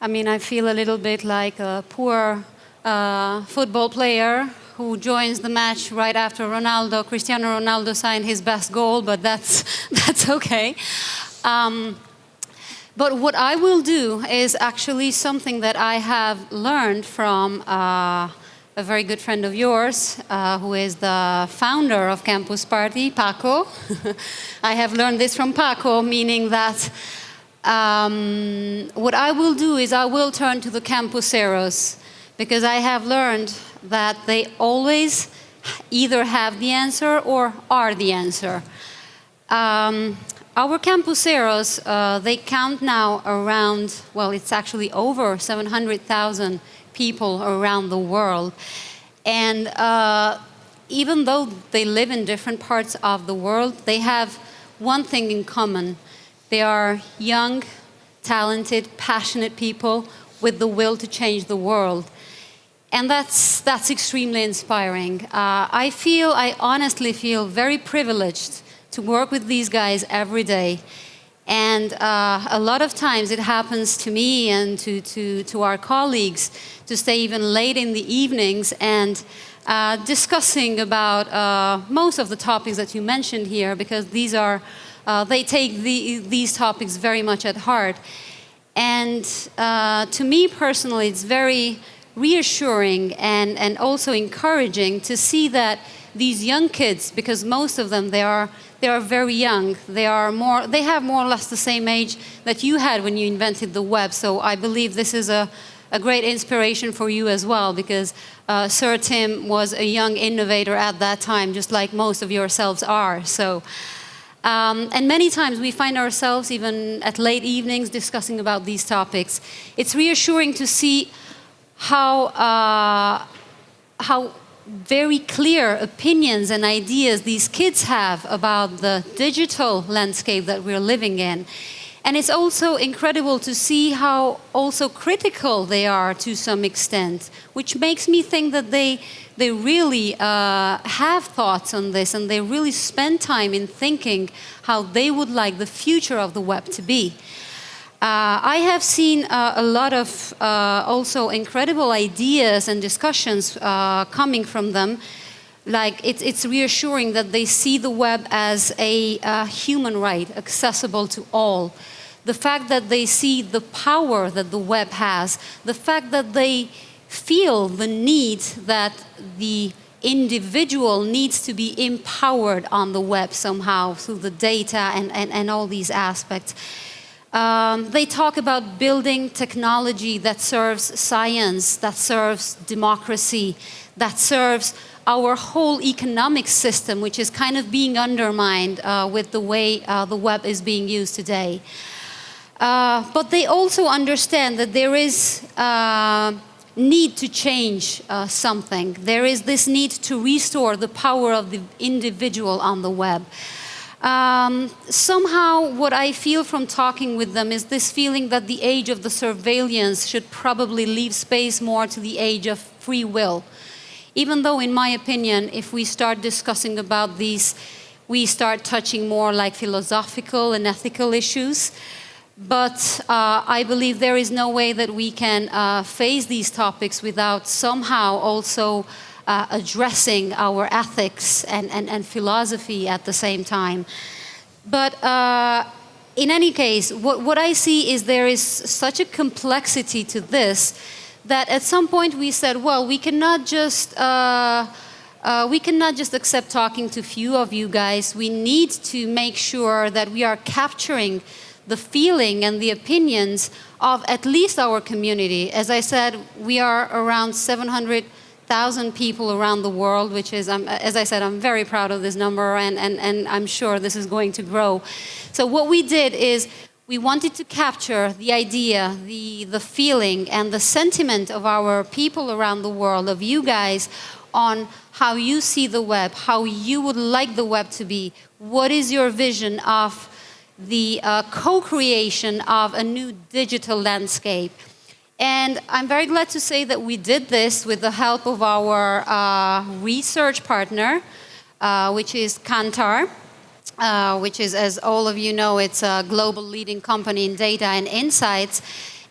I mean, I feel a little bit like a poor uh, football player who joins the match right after Ronaldo, Cristiano Ronaldo signed his best goal, but that's, that's okay. Um, but what I will do is actually something that I have learned from uh, a very good friend of yours, uh, who is the founder of Campus Party, Paco. I have learned this from Paco, meaning that um, what I will do is I will turn to the campuseros, because I have learned that they always either have the answer or are the answer. Um, our campuseros, uh, they count now around, well, it's actually over 700,000 people around the world. And uh, even though they live in different parts of the world, they have one thing in common. They are young, talented, passionate people with the will to change the world. And that's, that's extremely inspiring. Uh, I feel, I honestly feel very privileged to work with these guys every day. And uh, a lot of times it happens to me and to, to, to our colleagues to stay even late in the evenings and uh, discussing about uh, most of the topics that you mentioned here because these are, uh, they take the, these topics very much at heart. And uh, to me personally, it's very reassuring and, and also encouraging to see that these young kids, because most of them, they are, they are very young. They, are more, they have more or less the same age that you had when you invented the web. So I believe this is a, a great inspiration for you as well, because uh, Sir Tim was a young innovator at that time, just like most of yourselves are. So, um, and many times we find ourselves even at late evenings discussing about these topics. It's reassuring to see how, uh, how very clear opinions and ideas these kids have about the digital landscape that we're living in. And it's also incredible to see how also critical they are to some extent, which makes me think that they, they really uh, have thoughts on this and they really spend time in thinking how they would like the future of the web to be. Uh, I have seen uh, a lot of uh, also incredible ideas and discussions uh, coming from them. Like it's, it's reassuring that they see the web as a human right, accessible to all. The fact that they see the power that the web has, the fact that they feel the need that the individual needs to be empowered on the web somehow through the data and, and, and all these aspects. Um, they talk about building technology that serves science, that serves democracy, that serves our whole economic system, which is kind of being undermined uh, with the way uh, the web is being used today. Uh, but they also understand that there is uh, need to change uh, something. There is this need to restore the power of the individual on the web. Um, somehow, what I feel from talking with them is this feeling that the age of the surveillance should probably leave space more to the age of free will. Even though, in my opinion, if we start discussing about these, we start touching more like philosophical and ethical issues. But uh, I believe there is no way that we can uh, face these topics without somehow also uh, addressing our ethics and, and, and philosophy at the same time. But uh, in any case, what, what I see is there is such a complexity to this that at some point we said, well, we cannot just uh, uh, we cannot just accept talking to few of you guys. We need to make sure that we are capturing the feeling and the opinions of at least our community. As I said, we are around 700 thousand people around the world, which is, um, as I said, I'm very proud of this number, and, and, and I'm sure this is going to grow. So what we did is we wanted to capture the idea, the, the feeling, and the sentiment of our people around the world, of you guys, on how you see the web, how you would like the web to be. What is your vision of the uh, co-creation of a new digital landscape? And I'm very glad to say that we did this with the help of our uh, research partner, uh, which is Kantar, uh, which is, as all of you know, it's a global leading company in data and insights.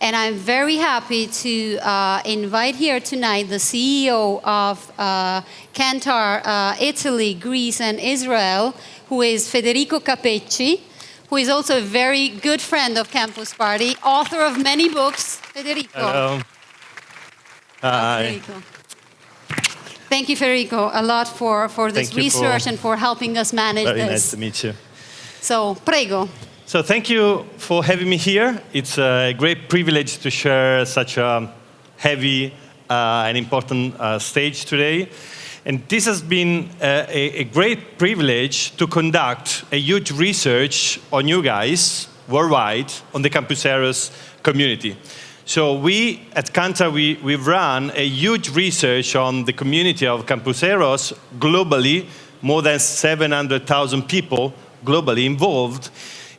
And I'm very happy to uh, invite here tonight the CEO of uh, Kantar uh, Italy, Greece, and Israel, who is Federico Capeci who is also a very good friend of Campus Party, author of many books. Federico. Hello. Hi. Federico. Thank you, Federico, a lot for, for this research for and for helping us manage very this. Very nice to meet you. So, prego. So thank you for having me here. It's a great privilege to share such a heavy uh, and important uh, stage today. And this has been uh, a, a, great privilege to conduct a huge research on you guys worldwide on the campuseros community. So we at Kantar, we, we've run a huge research on the community of campuseros globally, more than 700,000 people globally involved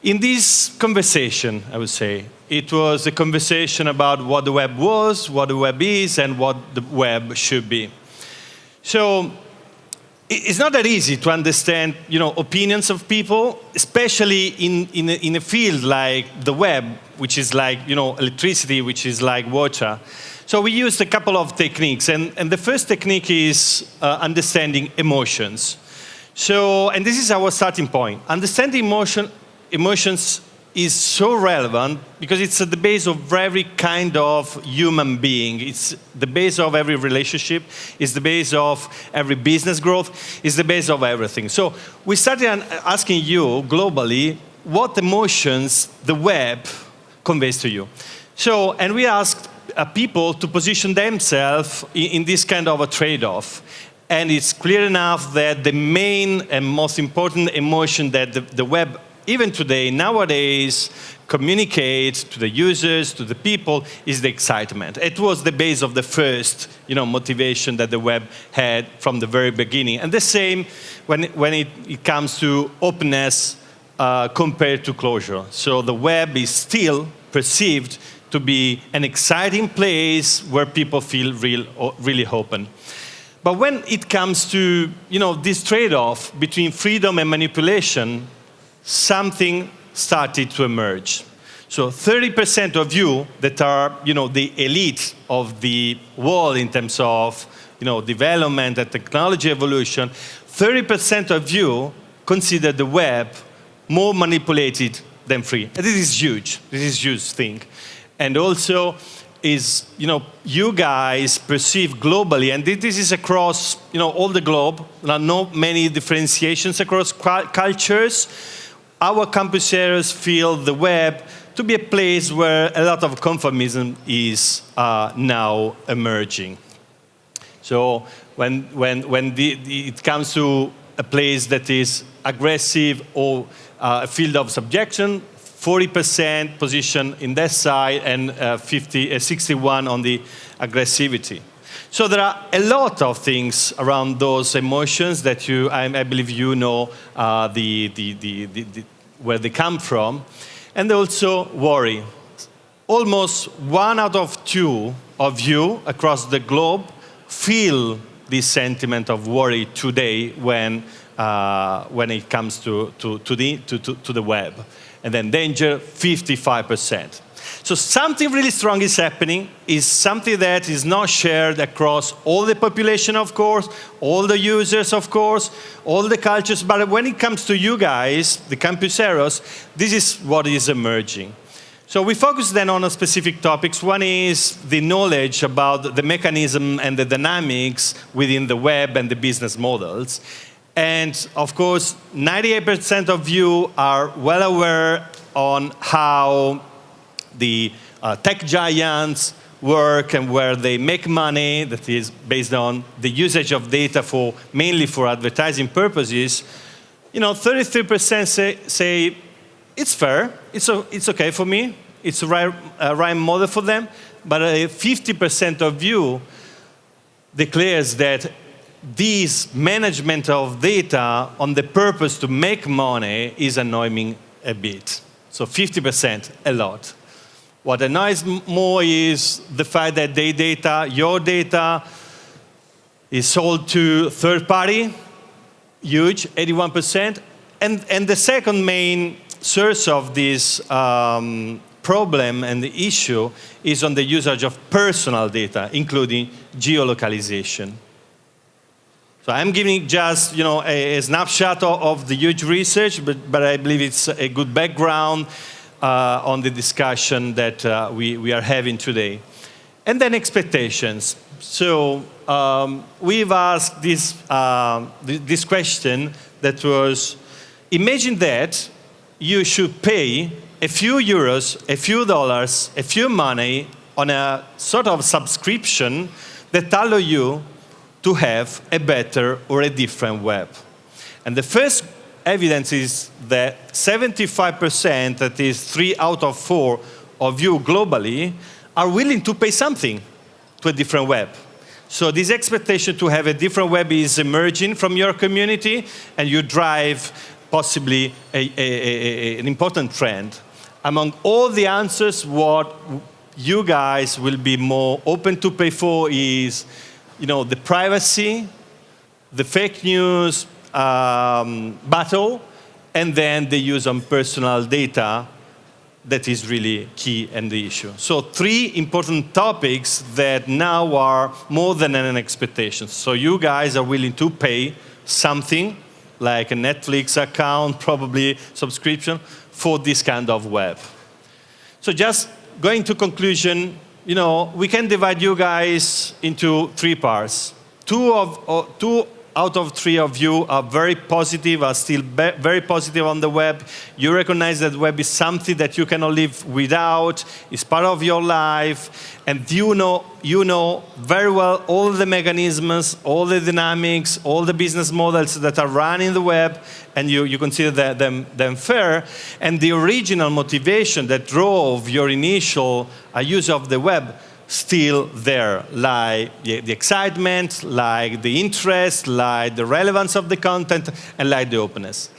in this conversation, I would say. It was a conversation about what the web was, what the web is, and what the web should be. So it's not that easy to understand you know, opinions of people, especially in, in, a, in a field like the web, which is like you know, electricity, which is like water. So we used a couple of techniques, and, and the first technique is uh, understanding emotions. So, and this is our starting point. Understanding emotion, emotions is so relevant because it's at the base of every kind of human being. It's the base of every relationship, it's the base of every business growth, it's the base of everything. So we started asking you globally what emotions the web conveys to you. So, and we asked uh, people to position themselves in, in this kind of a trade-off. And it's clear enough that the main and most important emotion that the, the web even today, nowadays, communicate to the users, to the people, is the excitement. It was the base of the first you know, motivation that the web had from the very beginning. And the same when, when it, it comes to openness, uh, compared to closure. So the web is still perceived to be an exciting place where people feel real, really open. But when it comes to you know, this trade-off between freedom and manipulation, something started to emerge. So 30% of you that are you know, the elite of the world in terms of you know, development and technology evolution, 30% of you consider the web more manipulated than free. And this is huge. This is huge thing. And also is, you know, you guys perceive globally, and this is across, you know, all the globe. There are not many differentiations across cultures. Our campus feel the web to be a place where a lot of conformism is uh, now emerging. So when, when, when the, the, it comes to a place that is aggressive or uh, a field of subjection, 40% position in that side and uh, 50, uh, 61 on the aggressivity. So there are a lot of things around those emotions that you, I, I believe you know uh, the, the, the, where they come from. And also worry. Almost one out of two of you across the globe feel this sentiment of worry today when, uh, when it comes to, to, to, the, to, to, to the web and then danger 55%. So something really strong is happening, is something that is not shared across all the population, of course, all the users, of course, all the cultures, but when it comes to you guys, the campuseros, this is what is emerging. So we focus then on a specific topics. One is the knowledge about the mechanism and the dynamics within the web and the business models. And of course, 98% of you are well aware on how the uh, tech giants work and where they make money that is based on the usage of data for mainly for advertising purposes. You know, 33% say, say it's fair, it's, it's okay for me, it's a right, a right model for them, but 50% of you declares that this management of data on the purpose to make money is annoying a bit. So 50%, a lot. What annoys more is the fact that their data, your data, is sold to third party, huge, 81%. And, and the second main source of this um, problem and the issue is on the usage of personal data, including geolocalization. So I'm giving just you know, a, a snapshot of, of, the huge research, but, but I believe it's a good background uh, on the discussion that uh, we, we are having today. And then expectations. So um, we've asked this, uh, this question that was, imagine that you should pay a few euros, a few dollars, a few money on a sort of subscription that allow you to have a better or a different web. And the first evidence is that 75%, that is three out of four of you globally, are willing to pay something to a different web. So this expectation to have a different web is emerging from your community, and you drive possibly a, a, a, an important trend. Among all the answers, what you guys will be more open to pay for is you know, the privacy, the fake news um, battle, and then the use on personal data that is really key and the issue. So three important topics that now are more than an expectation. So you guys are willing to pay something like a Netflix account, probably subscription, for this kind of web. So just going to conclusion, you know, we can divide you guys into three parts. Two, of, two out of three of you are very positive, are still very positive on the web. You recognize that web is something that you cannot live without, it's part of your life, and you know, you know very well all the mechanisms, all the dynamics, all the business models that are running the web, and you, you consider that, them, them fair. And the original motivation that drove your initial uh, use of the web still there, like the, the, excitement, like the interest, like the relevance of the content, and like the openness.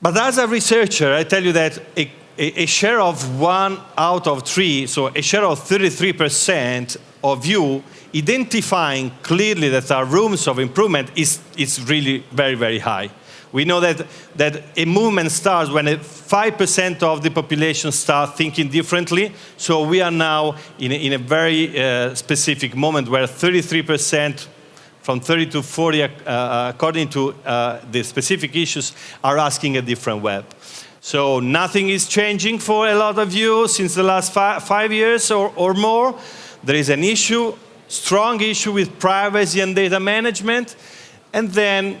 But as a researcher, I tell you that a, a, a share of one out of three, so a share of 33% of you identifying clearly that there are rooms of improvement is, is really very, very high. We know that, that a movement starts when 5% of the population start thinking differently. So we are now in a, in a very uh, specific moment where 33% from 30 to 40, uh, according to uh, the specific issues, are asking a different web. So nothing is changing for a lot of you since the last fi five years or, or more. There is an issue, strong issue with privacy and data management. And then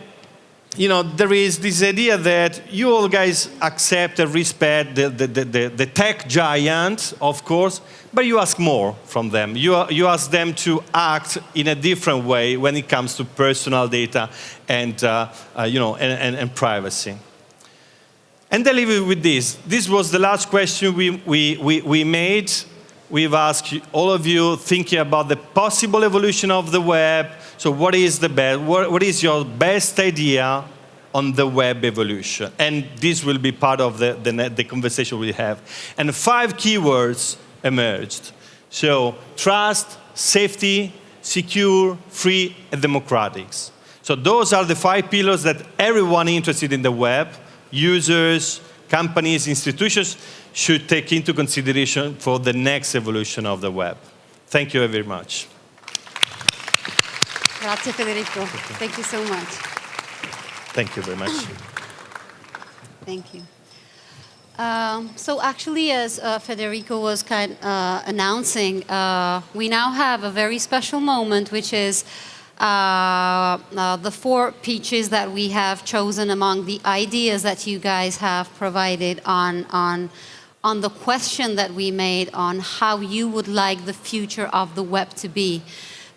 you know, there is this idea that you all guys accept and respect the, the, the, the, tech giant, of course, but you ask more from them. You, you ask them to act in a different way when it comes to personal data and, uh, uh, you know, and, and, and, privacy. And I leave you with this. This was the last question we, we, we, we made. We've asked all of you thinking about the possible evolution of the web, so what is the best, what, what is your best idea on the web evolution? And this will be part of the, the, the conversation we have. And five keywords emerged. So trust, safety, secure, free, and democratic. So those are the five pillars that everyone interested in the web, users, companies, institutions, should take into consideration for the next evolution of the web. Thank you very much. Grazie Federico. Thank you so much. Thank you very much. Thank you. Um, so actually, as uh, Federico was kind uh, announcing, uh, we now have a very special moment, which is uh, uh, the four pitches that we have chosen among the ideas that you guys have provided on, on, on the question that we made on how you would like the future of the web to be.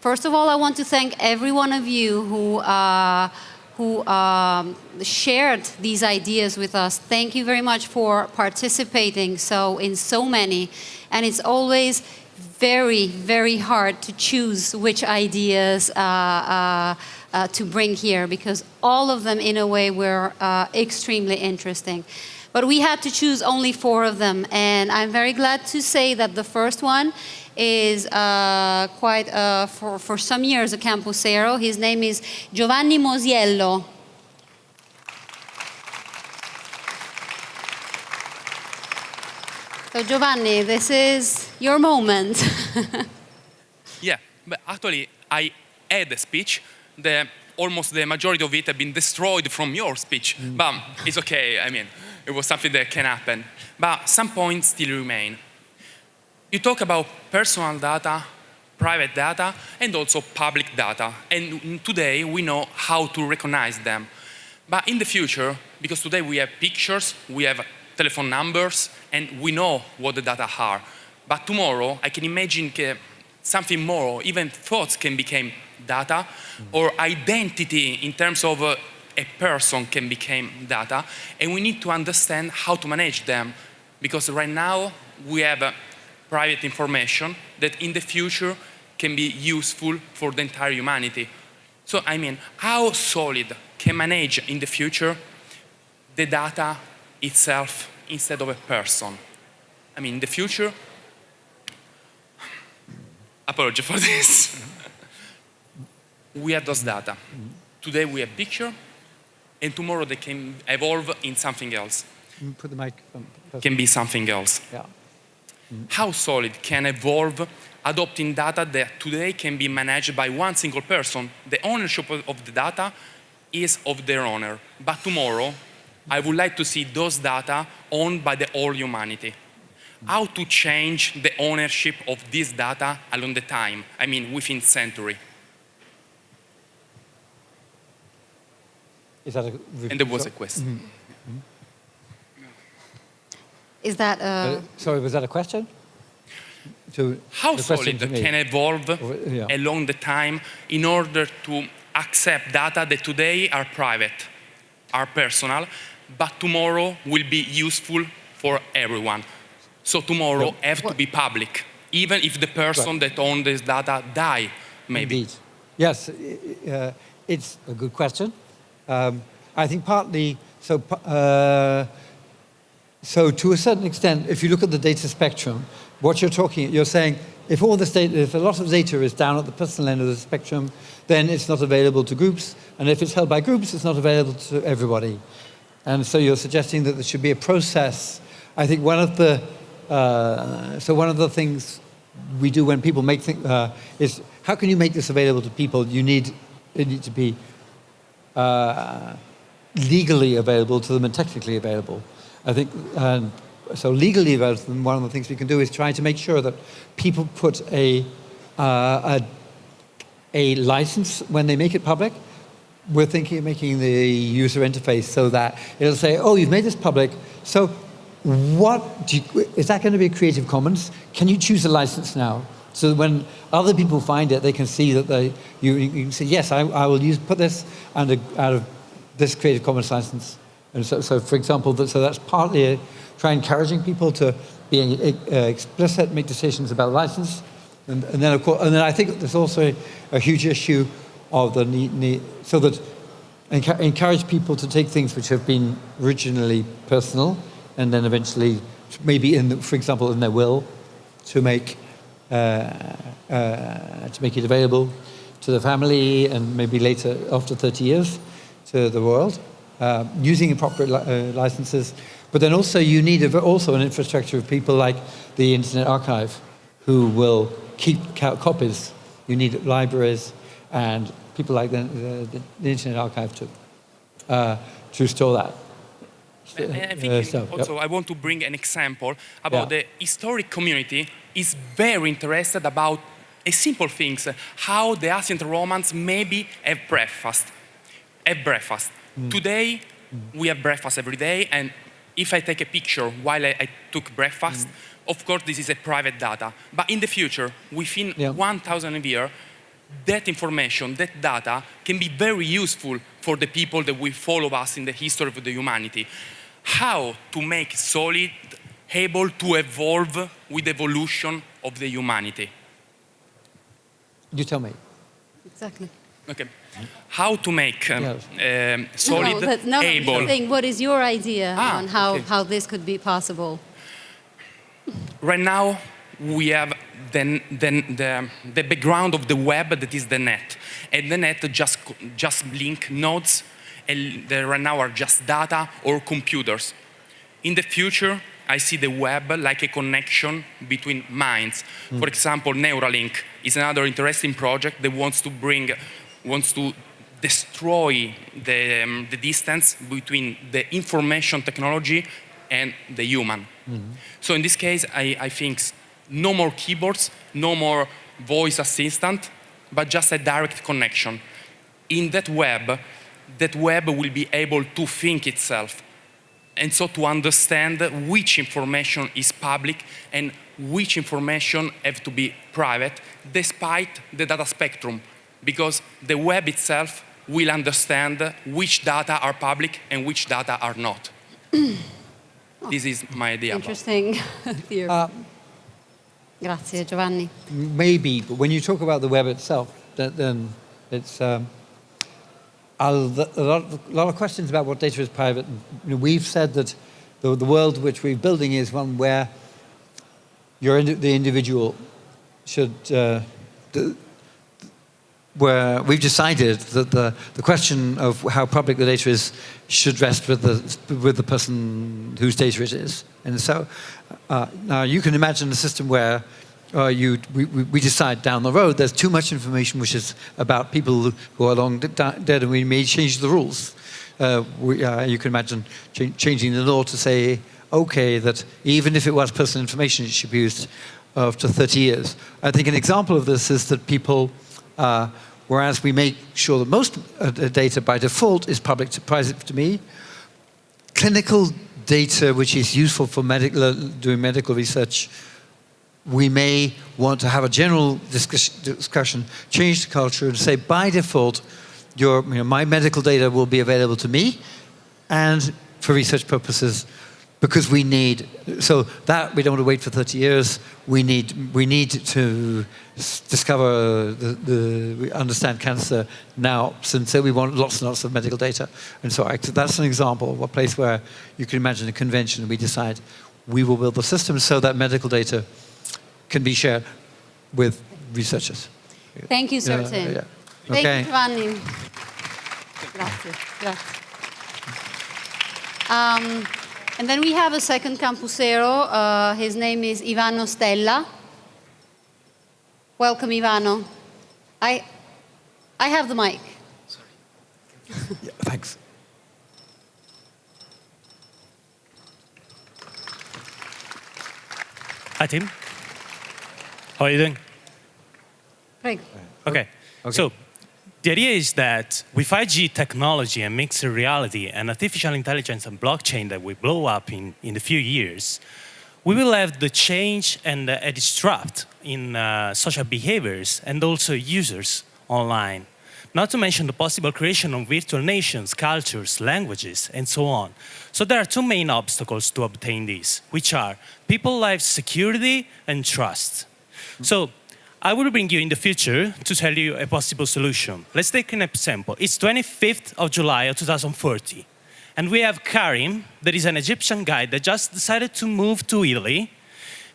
First of all, I want to thank every one of you who, uh, who um, shared these ideas with us. Thank you very much for participating so in so many. And it's always very, very hard to choose which ideas uh, uh, uh, to bring here because all of them in a way were uh, extremely interesting. But we had to choose only four of them and I'm very glad to say that the first one is uh, quite, uh, for, for some years, a Campusero. His name is Giovanni Mosiello. So Giovanni, this is your moment. yeah, but actually I had a speech. The, almost the majority of it had been destroyed from your speech. Mm. But it's okay, I mean, it was something that can happen. But some points still remain. You talk about personal data, private data, and also public data. And today we know how to recognize them. But in the future, because today we have pictures, we have telephone numbers, and we know what the data are. But tomorrow, I can imagine something more, even thoughts can become data, or identity in terms of uh, a person can become data, and we need to understand how to manage them. Because right now, we have uh, private information that in the future can be useful for the entire humanity. So, I mean, how solid can manage in the future the data itself instead of a person? I mean, in the future, apology for this. we have those data. Today we have picture, and tomorrow they can evolve in something else. Put the mic. Um, can be something else. Yeah how solid can evolve adopting data that today can be managed by one single person. The ownership of the data is of their owner. But tomorrow, I would like to see those data owned by the whole humanity. How to change the ownership of this data along the time, I mean within century. Is that a and there was a question. Mm -hmm. Is that a... Uh, sorry, was that a question? To How solid can evolve yeah. along the time in order to accept data that today are private, are personal, but tomorrow will be useful for everyone. So tomorrow well, have to be public, even if the person right. that owns this data die, maybe. Indeed. Yes, uh, it's a good question. Um, I think partly, so, uh, so to a certain extent, if you look at the data spectrum, what you're talking, you're saying, if all this data, if a lot of data is down at the personal end of the spectrum, then it's not available to groups, and if it's held by groups, it's not available to everybody. And so you're suggesting that there should be a process. I think one of the, uh, so one of the things we do when people make things, uh, is how can you make this available to people? You need, it to be uh, legally available to them and technically available. I think, um, so legally one of the things we can do is try to make sure that people put a, uh, a, a license when they make it public. We're thinking of making the user interface so that it'll say, oh, you've made this public, so what you, is that going to be a Creative Commons? Can you choose a license now? So that when other people find it, they can see that they, you, you can say, yes, I, I will use, put this under, out of this Creative Commons license. And so, so for example, that, so that's partly try encouraging people to be uh, explicit, make decisions about license. And, and, then of course, and then I think there's also a, a huge issue of the need, need so that encourage people to take things which have been originally personal and then eventually, maybe in, the, for example, in their will, to make uh, uh, to make it available to the family and maybe later, after 30 years, to the world, uh, using appropriate li uh, licenses. But then also you need a, also an infrastructure of people like the Internet Archive who will keep copies. You need libraries and people like the, the, the Internet Archive to, uh, to store that. I think uh, so, also yep. I want to bring an example about yeah. the historic community is very interested about a simple things, how the ancient Romans maybe have breakfast. Have breakfast. Mm. Today, mm. we have breakfast every day, and if I take a picture while I, I took breakfast, mm. of course this is a private data. But in the future, within yeah. 1,000 years, that information, that data, can be very useful for the people that will follow us in the history of the humanity how to make solid able to evolve with evolution of the humanity. You tell me. Exactly. Okay. How to make um, yes. um, solid no, no, able. Thing, what is your idea ah, on how, okay. how this could be possible? Right now, we have the, the, the, the background of the web that is the net. And the net just, just link nodes and they right now are just data or computers. In the future, I see the web like a connection between minds. Mm. For example, Neuralink is another interesting project that wants to bring, wants to destroy the, um, the distance between the information technology and the human. Mm -hmm. So in this case, I, I think no more keyboards, no more voice assistant, but just a direct connection. In that web, that web will be able to think itself and so to understand which information is public and which information have to be private despite the data spectrum because the web itself will understand which data are public and which data are not. this is my idea. Interesting theory. Uh, Grazie, Giovanni. Maybe, but when you talk about the web itself, then it's um, a lot, a lot of questions about what data is private. We've said that the, the world which we're building is one where you're the individual should, uh, the, where we've decided that the, the question of how public the data is should rest with the, with the person whose data it is. And so uh, now you can imagine a system where uh, you, we, we, decide down the road there's too much information which is about people who are long dead and we may change the rules. Uh, we, uh, you can imagine ch changing the law to say, okay, that even if it was personal information, it should be used after 30 years. I think an example of this is that people, uh, whereas we make sure that most uh, data by default is public to private to me, clinical data which is useful for doing medical research we may want to have a general discussion, change the culture and say by default, your, you know, my medical data will be available to me and for research purposes, because we need, so that we don't want to wait for 30 years. We need, we need to discover, the, the, we understand cancer now, since so we want lots and lots of medical data. And so I, that's an example of a place where you can imagine a convention and we decide we will build the system so that medical data can be shared with researchers. Thank you, Sir Tim. Yeah, yeah. Thank Okay. you, Giovanni. Grazie. Grazie. Um, and then we have a second campusero. Uh, his name is Ivano Stella. Welcome, Ivano. I, I have the mic. Sorry. Yeah, thanks. Hi, team. How are you doing? Prego. Okay. So the idea is that with 5G technology and mixed reality and artificial intelligence and blockchain that will blow up in, in a few years, we will have the change and a disrupt in uh, social behaviors and also users online. Not to mention the possible creation of virtual nations, cultures, languages, and so on. So there are two main obstacles to obtain this, which are people life security and trust. So I will bring you in the future to tell you a possible solution. Let's take an example. It's 25th of July of 2040. And we have Karim, that is an Egyptian guy that just decided to move to Italy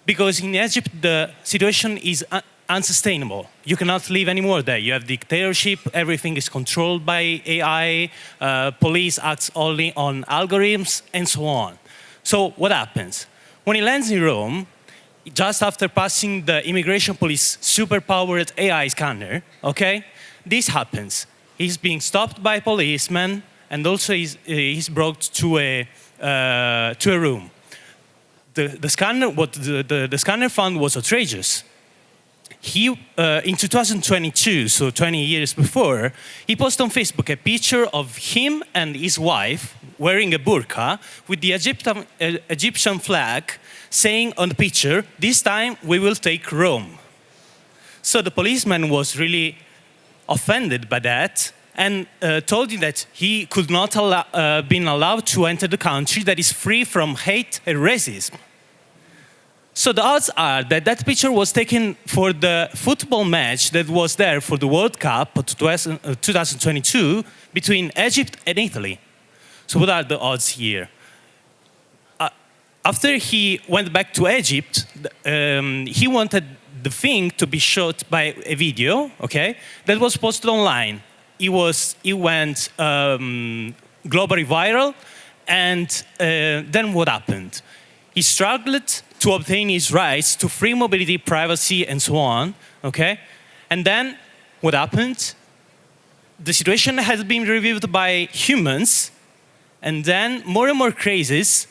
because in Egypt the situation is un- unsustainable. You cannot live anymore there. You have dictatorship, everything is controlled by AI, uh, police acts only on algorithms, and so on. So what happens? When he lands in Rome, just after passing the immigration police super-powered AI scanner, okay, this happens. He's being stopped by policemen, and also he's, uh, he's brought to a, uh, to a room. The, the, scanner, what the, the, the scanner found was outrageous. He, uh, in 2022, so 20 years before, he posted on Facebook a picture of him and his wife wearing a burqa with the Egyptian, uh, Egyptian flag saying on the picture, this time we will take Rome. So the policeman was really offended by that and uh, told him that he could not allow, uh, been allowed to enter the country that is free from hate and racism. So the odds are that that picture was taken for the football match that was there for the World Cup of 2000 uh, 2022 between Egypt and Italy. So what are the odds here? After he went back to Egypt, um, he wanted the thing to be shot by a video, okay, that was posted online. It was, it went um, globally viral, and uh, then what happened? He struggled to obtain his rights to free mobility, privacy, and so on, okay? And then what happened? The situation has been reviewed by humans, and then more and more cases,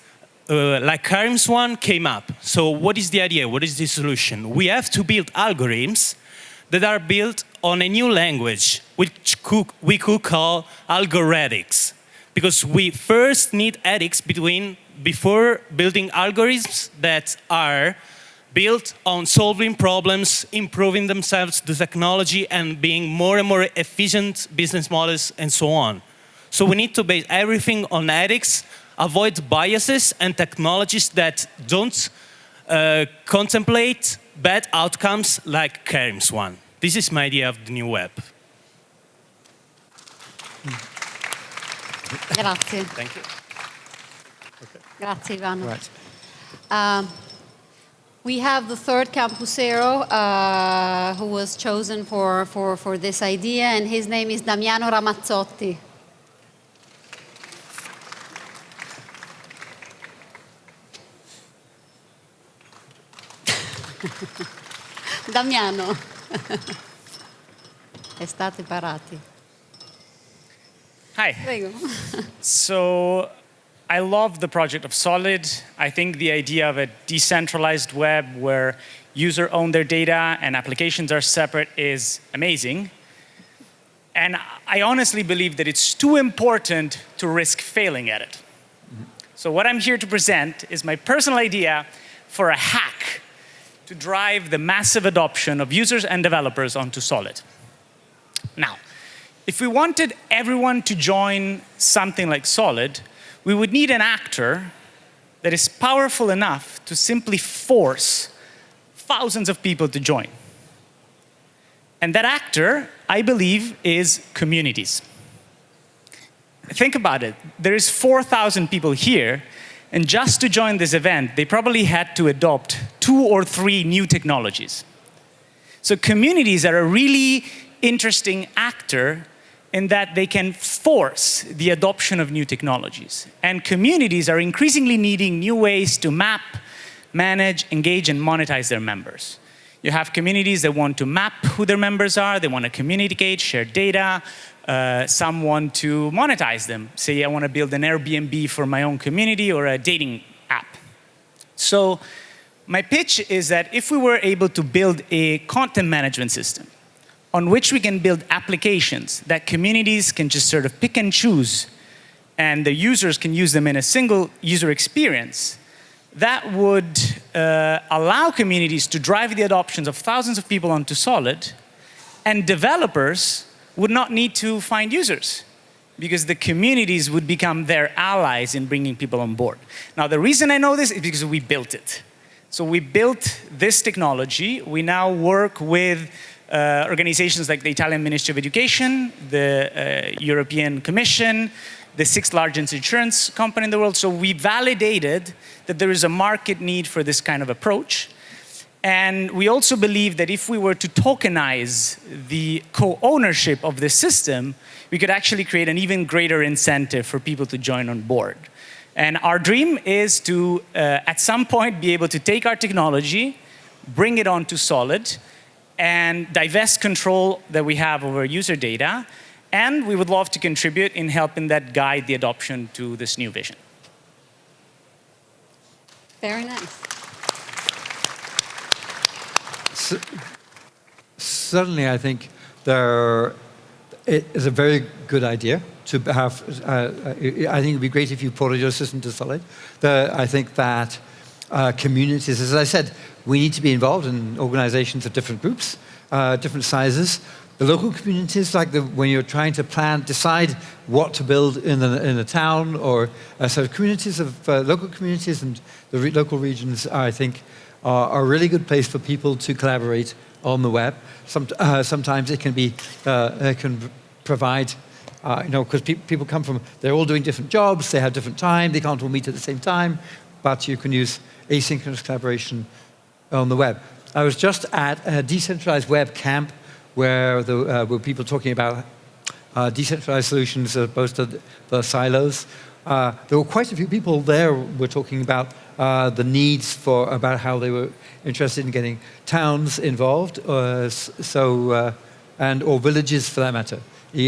uh, like Karim's one, came up. So what is the idea? What is the solution? We have to build algorithms that are built on a new language, which could, we could call algorethics. Because we first need ethics between, before building algorithms that are built on solving problems, improving themselves, the technology, and being more and more efficient business models, and so on. So we need to base everything on ethics, avoid biases and technologies that don't uh, contemplate bad outcomes like Karim's one. This is my idea of the new web. Grazie. Thank you. Grazie, Ivano. Right. Um, we have the third campusero uh, who was chosen for, for, for this idea, and his name is Damiano Ramazzotti. Damiano. Estate parati. Hi. Prego. So I love the project of Solid. I think the idea of a decentralized web where user own their data and applications are separate is amazing. And I honestly believe that it's too important to risk failing at it. Mm-hmm. So what I'm here to present is my personal idea for a hack to drive the massive adoption of users and developers onto Solid. Now, if we wanted everyone to join something like Solid, we would need an actor that is powerful enough to simply force thousands of people to join. And that actor, I believe, is communities. Think about it. There is 4,000 people here, and just to join this event, they probably had to adopt two or three new technologies. So communities are a really interesting actor in that they can force the adoption of new technologies. And communities are increasingly needing new ways to map, manage, engage, and monetize their members. You have communities that want to map who their members are, they want to communicate, share data, uh, some to monetize them. Say I want to build an Airbnb for my own community or a dating app. So my pitch is that if we were able to build a content management system on which we can build applications that communities can just sort of pick and choose and the users can use them in a single user experience, that would uh, allow communities to drive the adoptions of thousands of people onto Solid, and developers would not need to find users because the communities would become their allies in bringing people on board. Now, the reason I know this is because we built it. So we built this technology. We now work with uh, organizations like the Italian Ministry of Education, the uh, European Commission, the sixth largest insurance company in the world. So we validated that there is a market need for this kind of approach. And we also believe that if we were to tokenize the co-ownership of the system, we could actually create an even greater incentive for people to join on board. And our dream is to, uh, at some point, be able to take our technology, bring it onto Solid, and divest control that we have over user data. And we would love to contribute in helping that guide the adoption to this new vision. Very nice. Certainly, I think there it is a very good idea to have. Uh, I think it would be great if you ported your system to Solid. The, I think that uh, communities, as I said, we need to be involved in organizations of different groups, uh, different sizes. The local communities, like the, when you're trying to plan, decide what to build in a, in a town, or uh, so communities of uh, local communities and the re local regions, are, I think, are, a really good place for people to collaborate on the web. Some, uh, sometimes it can be, uh, it can provide uh, you know, because pe people come from, they're all doing different jobs, they have different time, they can't all meet at the same time, but you can use asynchronous collaboration on the web. I was just at a decentralized web camp where there uh, were people talking about uh, decentralized solutions as opposed to the, the silos. Uh, there were quite a few people there were talking about uh, the needs for, about how they were interested in getting towns involved, uh, so, uh, and or villages for that matter.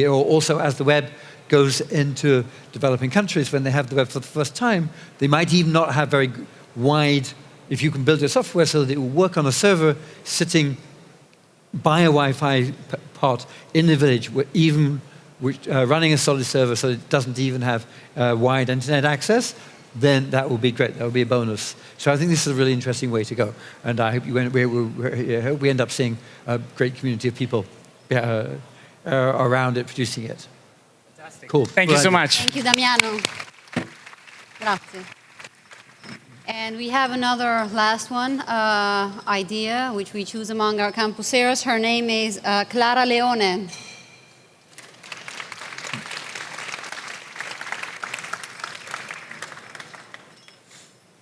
Also, as the web goes into developing countries, when they have the web for the first time, they might even not have very wide if you can build your software so that it will work on a server sitting by a Wi-Fi pot in the village, where even which, uh, running a solid server so it doesn't even have uh, wide internet access, then that will be great. That will be a bonus. So I think this is a really interesting way to go. And I hope, you, we, we, I hope we end up seeing a great community of people uh, uh around it producing it. Fantastic. Cool. Thank you so much. Thank you, Damiano. Grazie. And we have another last one uh, idea, which we choose among our campuseros. Her name is uh, Clara Leone.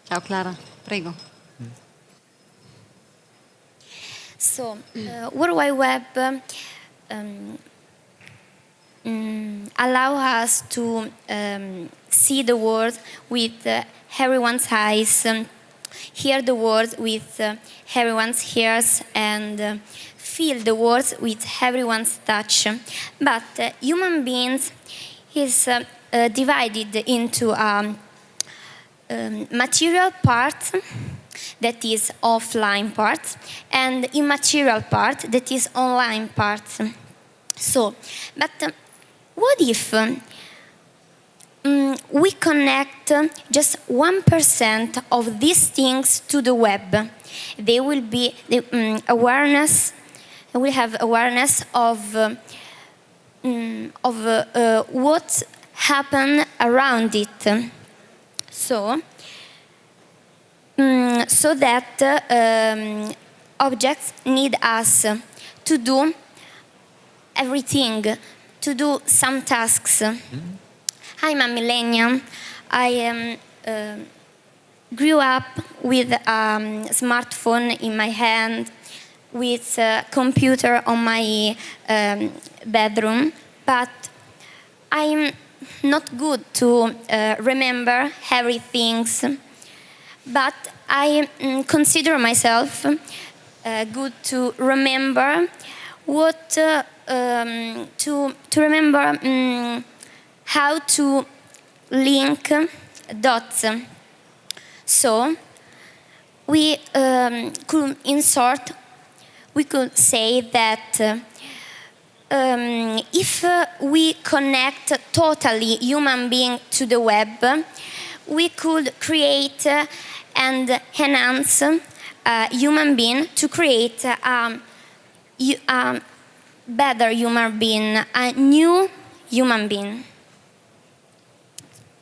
Ciao Clara, prego. So, uh, World Wide Web um, um, allow us to um, see the world with uh, everyone's eyes, um, hear the world with uh, everyone's ears, and uh, feel the world with everyone's touch. But uh, human beings is uh, divided into um, um, material part that is offline part and immaterial part that is online part. So, but uh, what if um, um, we connect just 1% of these things to the web. They will be the, um, awareness, we have awareness of, uh, um, of uh, uh, what happened around it. So, so that uh, um, objects need us to do everything, to do some tasks. I'm a millennium. I am, uh, grew up with a um, smartphone in my hand, with a computer on my um, bedroom, but I'm not good to uh, remember everything, but I mm, consider myself uh, good to remember what uh, um, to to remember um, how to link dots. So we um, could insert. We could say that. Um, if we connect totally human being to the web, we could create and enhance uh, human being to create a um, um, better human being, a new human being.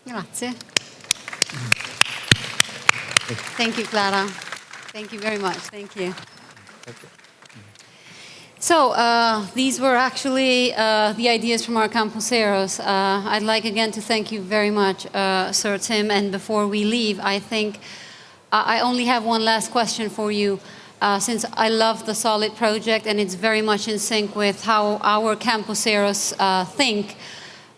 Grazie. Thank you, Clara. Thank you very much. Thank you. So uh, these were actually uh, the ideas from our campuseros. Uh, I'd like again to thank you very much, uh, Sir Tim. And before we leave, I think uh, I only have one last question for you. Uh, since I love the Solid project and it's very much in sync with how our campuseros think.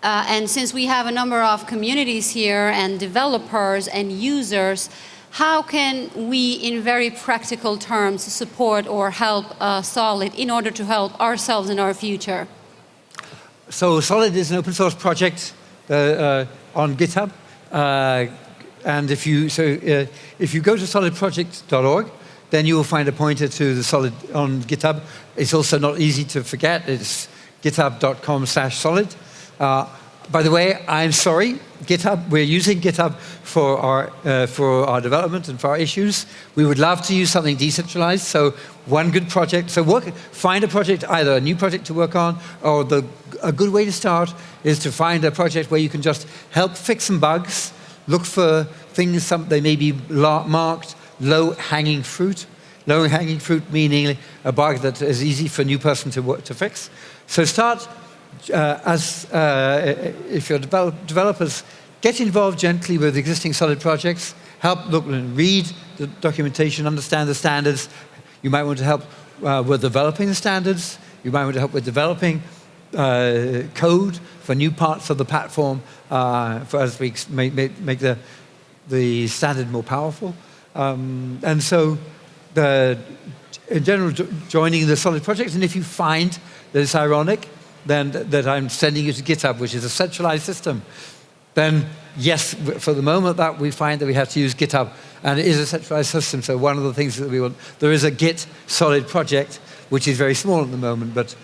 and since we have a number of communities here and developers and users, how can we, in very practical terms, support or help uh, Solid in order to help ourselves in our future? So Solid is an open source project uh, uh, on GitHub. Uh, and if you, so, uh, if you go to solidproject.org, then you will find a pointer to the Solid on GitHub. It's also not easy to forget. It's github.com slash solid. By the way, I'm sorry, GitHub, we're using GitHub for our, uh, for our development and for our issues. We would love to use something decentralized, so one good project, so work, find a project, either a new project to work on, or the, a good way to start is to find a project where you can just help fix some bugs, look for things, some, they may be marked low-hanging fruit, low-hanging fruit meaning a bug that is easy for a new person to, work, to fix. So start uh, as uh, if you're develop developers, get involved gently with existing solid projects, help look and read the documentation, understand the standards. You might want to help uh, with developing the standards. You might want to help with developing uh, code for new parts of the platform uh, for as we make, make, make, the, the standard more powerful. Um, and so the, in general, joining the solid projects, and if you find that it's ironic, then that I'm sending you to GitHub, which is a centralized system, then yes, for the moment that we find that we have to use GitHub, and it is a centralized system, so one of the things that we want, there is a Git solid project, which is very small at the moment, but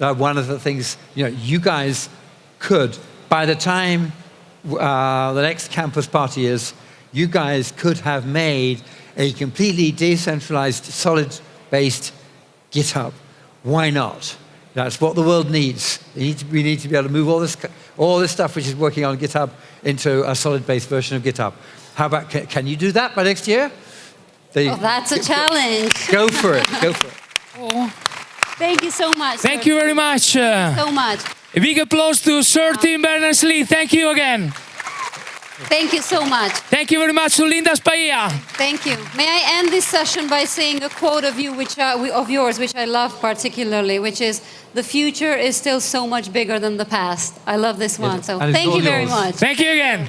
uh, one of the things, you know, you guys could, by the time uh, the next campus party is, you guys could have made a completely decentralized, solid-based GitHub. Why not? That's what the world needs. Need to, we need to be able to move all this, all this stuff which is working on GitHub into a solid-based version of GitHub. How about, can, can you do that by next year? oh, that's a challenge. Go for it, go for it. Oh. Thank you so much. Thank you very much. Thank you uh, so much. A big applause to Sir Tim Berners-Lee. Thank you again. Thank you so much. Thank you very much to Linda Spaia. Thank you. May I end this session by saying a quote of you, which uh, of yours, which I love particularly, which is, "The future is still so much bigger than the past." I love this one. So thank you very much. Thank you again.